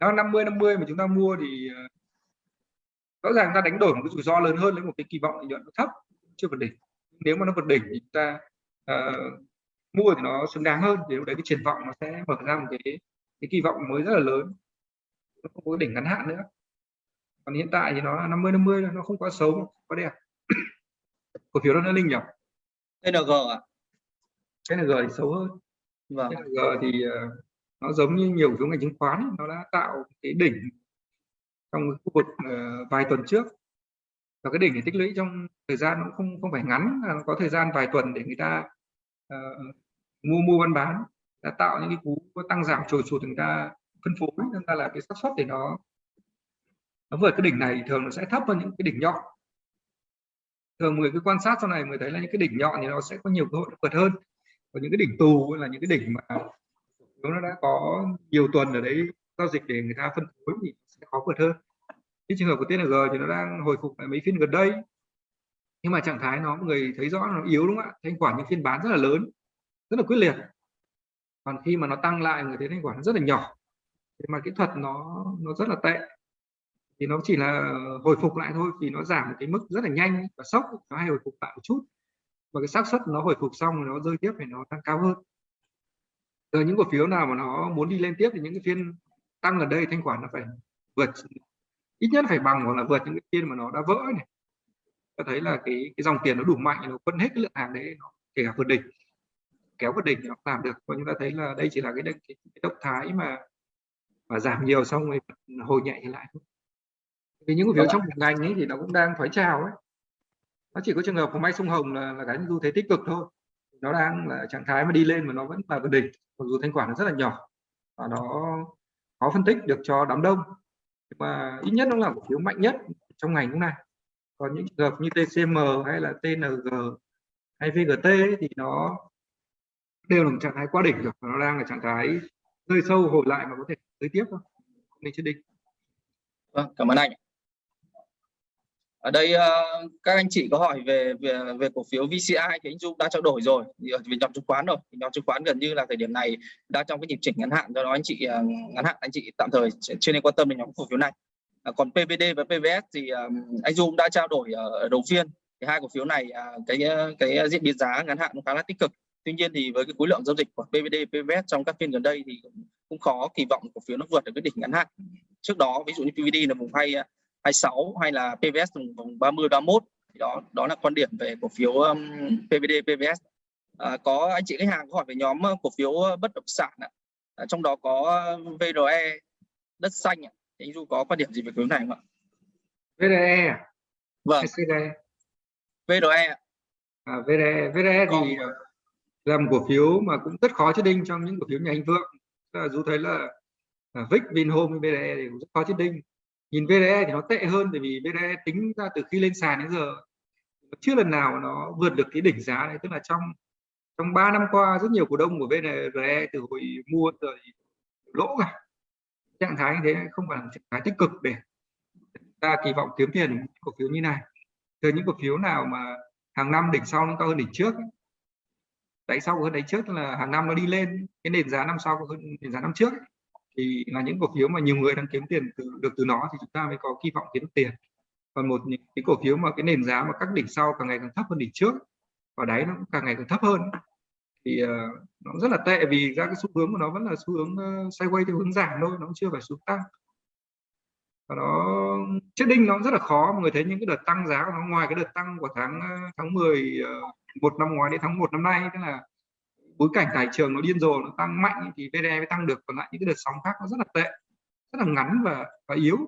nó 50 50 mà chúng ta mua thì ờ, rõ ràng ta đánh đổi một cái rủi ro lớn hơn với một cái kỳ vọng lợi nhuận nó thấp chưa vượt đỉnh. Nếu mà nó vượt đỉnh thì chúng ta uh, mua thì nó xứng đáng hơn thì lúc đấy cái triển vọng nó sẽ mở ra một cái cái kỳ vọng mới rất là lớn. Nó không có đỉnh ngắn hạn nữa. Còn hiện tại thì nó là 50 50 nó không quá xấu quá đẹp. <coughs> Cổ phiếu đó nó linh nhỉ? TNG ạ. TNG thì xấu hơn. Vâng. TNG thì uh, nó giống như nhiều phiếu ngành chứng khoán nó đã tạo cái đỉnh trong khu vực ờ, vài tuần trước. Và cái đỉnh để tích lũy trong thời gian nó không không phải ngắn nó có thời gian vài tuần để người ta uh, mua mua bán bán. Đã tạo những cái cú tăng giảm trồi sụt người ta phân phối nên ta là cái xác suất để nó nó vượt cái đỉnh này thường nó sẽ thấp hơn những cái đỉnh nhọn thường người cứ quan sát sau này mới thấy là những cái đỉnh nhọn thì nó sẽ có nhiều cơ hội vượt hơn. Còn những cái đỉnh tù là những cái đỉnh mà nó đã có nhiều tuần ở đấy giao dịch để người ta phân phối thì sẽ khó vượt hơn. Cái trường hợp của TNG thì nó đang hồi phục lại mấy phiên gần đây. Nhưng mà trạng thái nó người thấy rõ nó yếu đúng không ạ? Thanh khoản những phiên bán rất là lớn, rất là quyết liệt. Còn khi mà nó tăng lại, người thấy thanh khoản nó rất là nhỏ. Thế mà kỹ thuật nó nó rất là tệ. Thì nó chỉ là hồi phục lại thôi vì nó giảm một cái mức rất là nhanh và sốc. Nó hay hồi phục lại một chút. Và cái xác suất nó hồi phục xong nó rơi tiếp thì nó tăng cao hơn rồi những cổ phiếu nào mà nó muốn đi lên tiếp thì những cái phiên tăng ở đây thanh khoản nó phải vượt ít nhất phải bằng hoặc là vượt những cái phiên mà nó đã vỡ này. Ta thấy là cái cái dòng tiền nó đủ mạnh nó phân hết cái lượng hàng đấy nó kể cả vượt đỉnh kéo vượt đỉnh nó làm được. Và chúng ta thấy là đây chỉ là cái, cái, cái động thái mà mà giảm nhiều xong rồi hồi nhẹ lại vì những cổ phiếu trong một ngành ấy thì nó cũng đang thoái trào ấy. Nó chỉ có trường hợp của may sông hồng là, là cái xu thế tích cực thôi nó đang là trạng thái mà đi lên mà nó vẫn là vượt đỉnh mặc dù thanh khoản nó rất là nhỏ và nó khó phân tích được cho đám đông. Nhưng mà ít nhất nó là cổ phiếu mạnh nhất trong ngành lúc này còn những trường hợp như TCM hay là TNG hay VGT ấy, thì nó đều là một trạng thái quá đỉnh rồi nó đang là trạng thái rơi sâu hồi lại mà có thể tới tiếp thôi. Nên chưa định vâng cảm ơn anh ở đây uh, các anh chị có hỏi về về về cổ phiếu VCI thì anh Dung đã trao đổi rồi. Về ờ, nhóm chứng khoán rồi. Thì nhóm chứng khoán gần như là thời điểm này đang trong cái nhịp chỉnh ngắn hạn. Do đó anh chị uh, ngắn hạn anh chị tạm thời chưa nên quan tâm đến nhóm cổ phiếu này. Còn PVD và PVS thì anh Dung đã trao đổi ở đầu phiên. Thì hai cổ phiếu này uh, cái cái diễn biến giá ngắn hạn cũng khá là tích cực. Tuy nhiên thì với cái khối lượng giao dịch của PVD PVS trong các phiên gần đây thì cũng khó kỳ vọng cổ phiếu nó vượt được cái đỉnh ngắn hạn. Trước đó ví dụ như PVD là vùng hay à, 26 hay là PVS vùng 30 31 thì đó đó là quan điểm về cổ phiếu um, PVD PVS à, có anh chị khách hàng có hỏi về nhóm uh, cổ phiếu uh, bất động sản ạ. À, trong đó có VRE đất xanh ạ. anh Du có quan điểm gì về cổ phiếu này không ạ? VRE à? Vâng. VRE. VRE. À, VRE, VRE thì uh, là một cổ phiếu mà cũng rất khó chết đinh trong những cổ phiếu nhà anh Vượng. Dù thấy là uh, VIX, Vinhome, VRE thì cũng rất khó chết đinh nhìn VDE thì nó tệ hơn bởi vì VDE tính ra từ khi lên sàn đến giờ chưa lần nào nó vượt được cái đỉnh giá này. Tức là trong trong 3 năm qua, rất nhiều cổ đông của VDE từ hồi mua rồi lỗ cả. Trạng thái như thế không phải là trạng thái tích cực để ta kỳ vọng kiếm tiền cổ phiếu như này. Từ những cổ phiếu nào mà hàng năm đỉnh sau nó cao hơn đỉnh trước tại sao hơn đỉnh trước? Là hàng năm nó đi lên, cái nền giá năm sau hơn nền giá năm trước thì là những cổ phiếu mà nhiều người đang kiếm tiền từ, được từ nó thì chúng ta mới có kỳ vọng kiếm tiền. Còn một những cái cổ phiếu mà cái nền giá mà các đỉnh sau càng ngày càng thấp hơn đỉnh trước và đáy nó cũng càng ngày càng thấp hơn thì uh, nó rất là tệ vì ra cái xu hướng của nó vẫn là xu hướng uh, sideways theo hướng giảm thôi nó chưa phải xu tăng. Và nó chết đinh nó rất là khó mọi người thấy những cái đợt tăng giá của nó ngoài cái đợt tăng của tháng ờ, tháng 10 uh, một năm ngoái đến tháng 1 năm nay tức là bối cảnh tài trường nó điên rồ, nó tăng mạnh thì VDE mới tăng được, còn lại những cái đợt sóng khác nó rất là tệ, rất là ngắn và và yếu.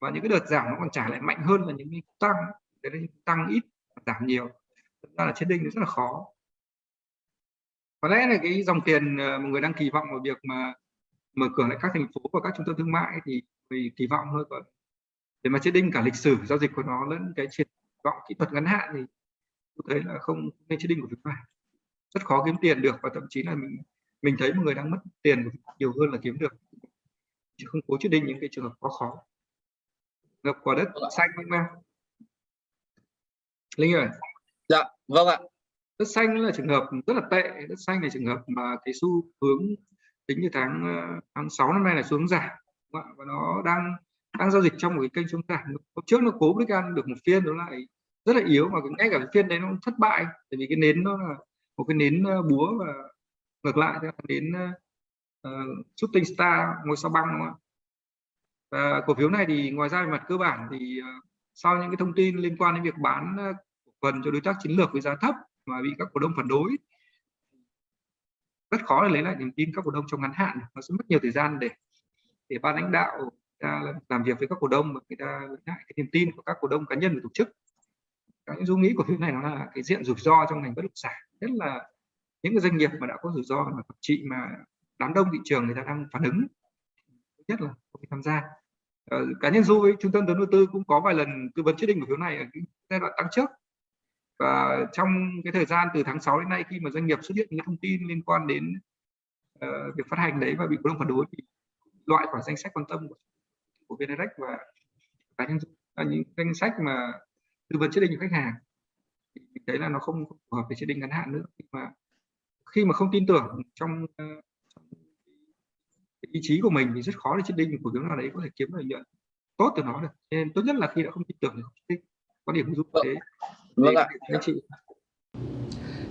Và những cái đợt giảm nó còn trả lại mạnh hơn là những cái tăng thế nên tăng ít, giảm nhiều. Thật ra là chết đinh rất là khó. Có lẽ là cái dòng tiền ờ, mọi một người đang kỳ vọng vào việc mà mở cửa lại các thành phố và các trung tâm thương mại thì vì kỳ vọng thôi còn để mà chết đinh cả lịch sử giao dịch của nó lẫn cái triển vọng kỹ thuật ngắn hạn thì tôi thấy là không nên chết đinh của chúng ta rất khó kiếm tiền được và thậm chí là mình mình thấy một người đang mất tiền nhiều hơn là kiếm được. Chứ không cố quyết định những cái trường hợp quá khó. Ngập quả đất xanh không em. Linh ơi. Dạ vâng ạ. Đất xanh là trường hợp rất là tệ. Đất xanh là trường hợp mà cái xu hướng tính từ tháng ờ, tháng 6 năm nay là xuống giảm và nó đang đang giao dịch trong một cái kênh xuống giảm. Hôm trước nó cố break ăn được một phiên nó lại rất là yếu mà ngay cả cái phiên đấy nó thất bại. Tại vì cái nến nó là một cái nến búa và ngược lại là nến uh, shooting star ngôi sao băng đúng không ạ? Và cổ phiếu này thì ngoài ra về mặt cơ bản thì uh, sau những cái thông tin liên quan đến việc bán cổ phần cho đối tác chiến lược với giá thấp mà bị các cổ đông phản đối rất khó để lấy lại niềm tin các cổ đông trong ngắn hạn. Nó sẽ mất nhiều thời gian để để ban lãnh đạo ta làm việc với các cổ đông và người ta lấy lại cái niềm tin của các cổ đông cá nhân và tổ chức những dung nghĩ của phiếu này nó là cái diện rủi ro trong ngành bất động sản. Nhất là những cái doanh nghiệp mà đã có rủi ro mà thậm chí mà đám đông thị trường người ta đang phản ứng nhất là không tham gia. Ờ, cá nhân du với trung tâm đầu tư cũng có vài lần tư vấn quyết định cổ phiếu này ở cái giai đoạn tăng trước. Và trong cái thời gian từ tháng 6 đến nay khi mà doanh nghiệp xuất hiện những thông tin liên quan đến uh, việc phát hành đấy và bị cổ đông phản đối thì loại khỏi danh sách quan tâm của, của VNDirect và cá nhân là những danh sách mà tư vấn quyết định cho khách hàng. Thì đấy là nó không, phù hợp với chế định ngắn hạn nữa. Khi mà khi mà không tin tưởng trong, uh, ý chí của mình thì rất khó để định cổ phiếu nào đấy có thể kiếm lợi nhuận tốt từ nó được. Nên tốt nhất là khi đã không tin tưởng thì không có điểm giúp thế. Vâng ạ. anh chị.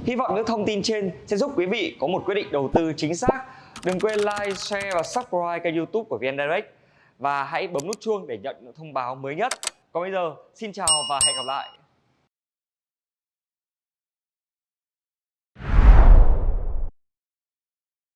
Hy vọng những thông tin trên sẽ giúp quý vị có một quyết định đầu tư chính xác. Đừng quên like, share và subscribe kênh youtube của VN Direct. Và hãy bấm nút chuông để nhận những thông báo mới nhất. Còn bây giờ, xin chào và hẹn gặp lại.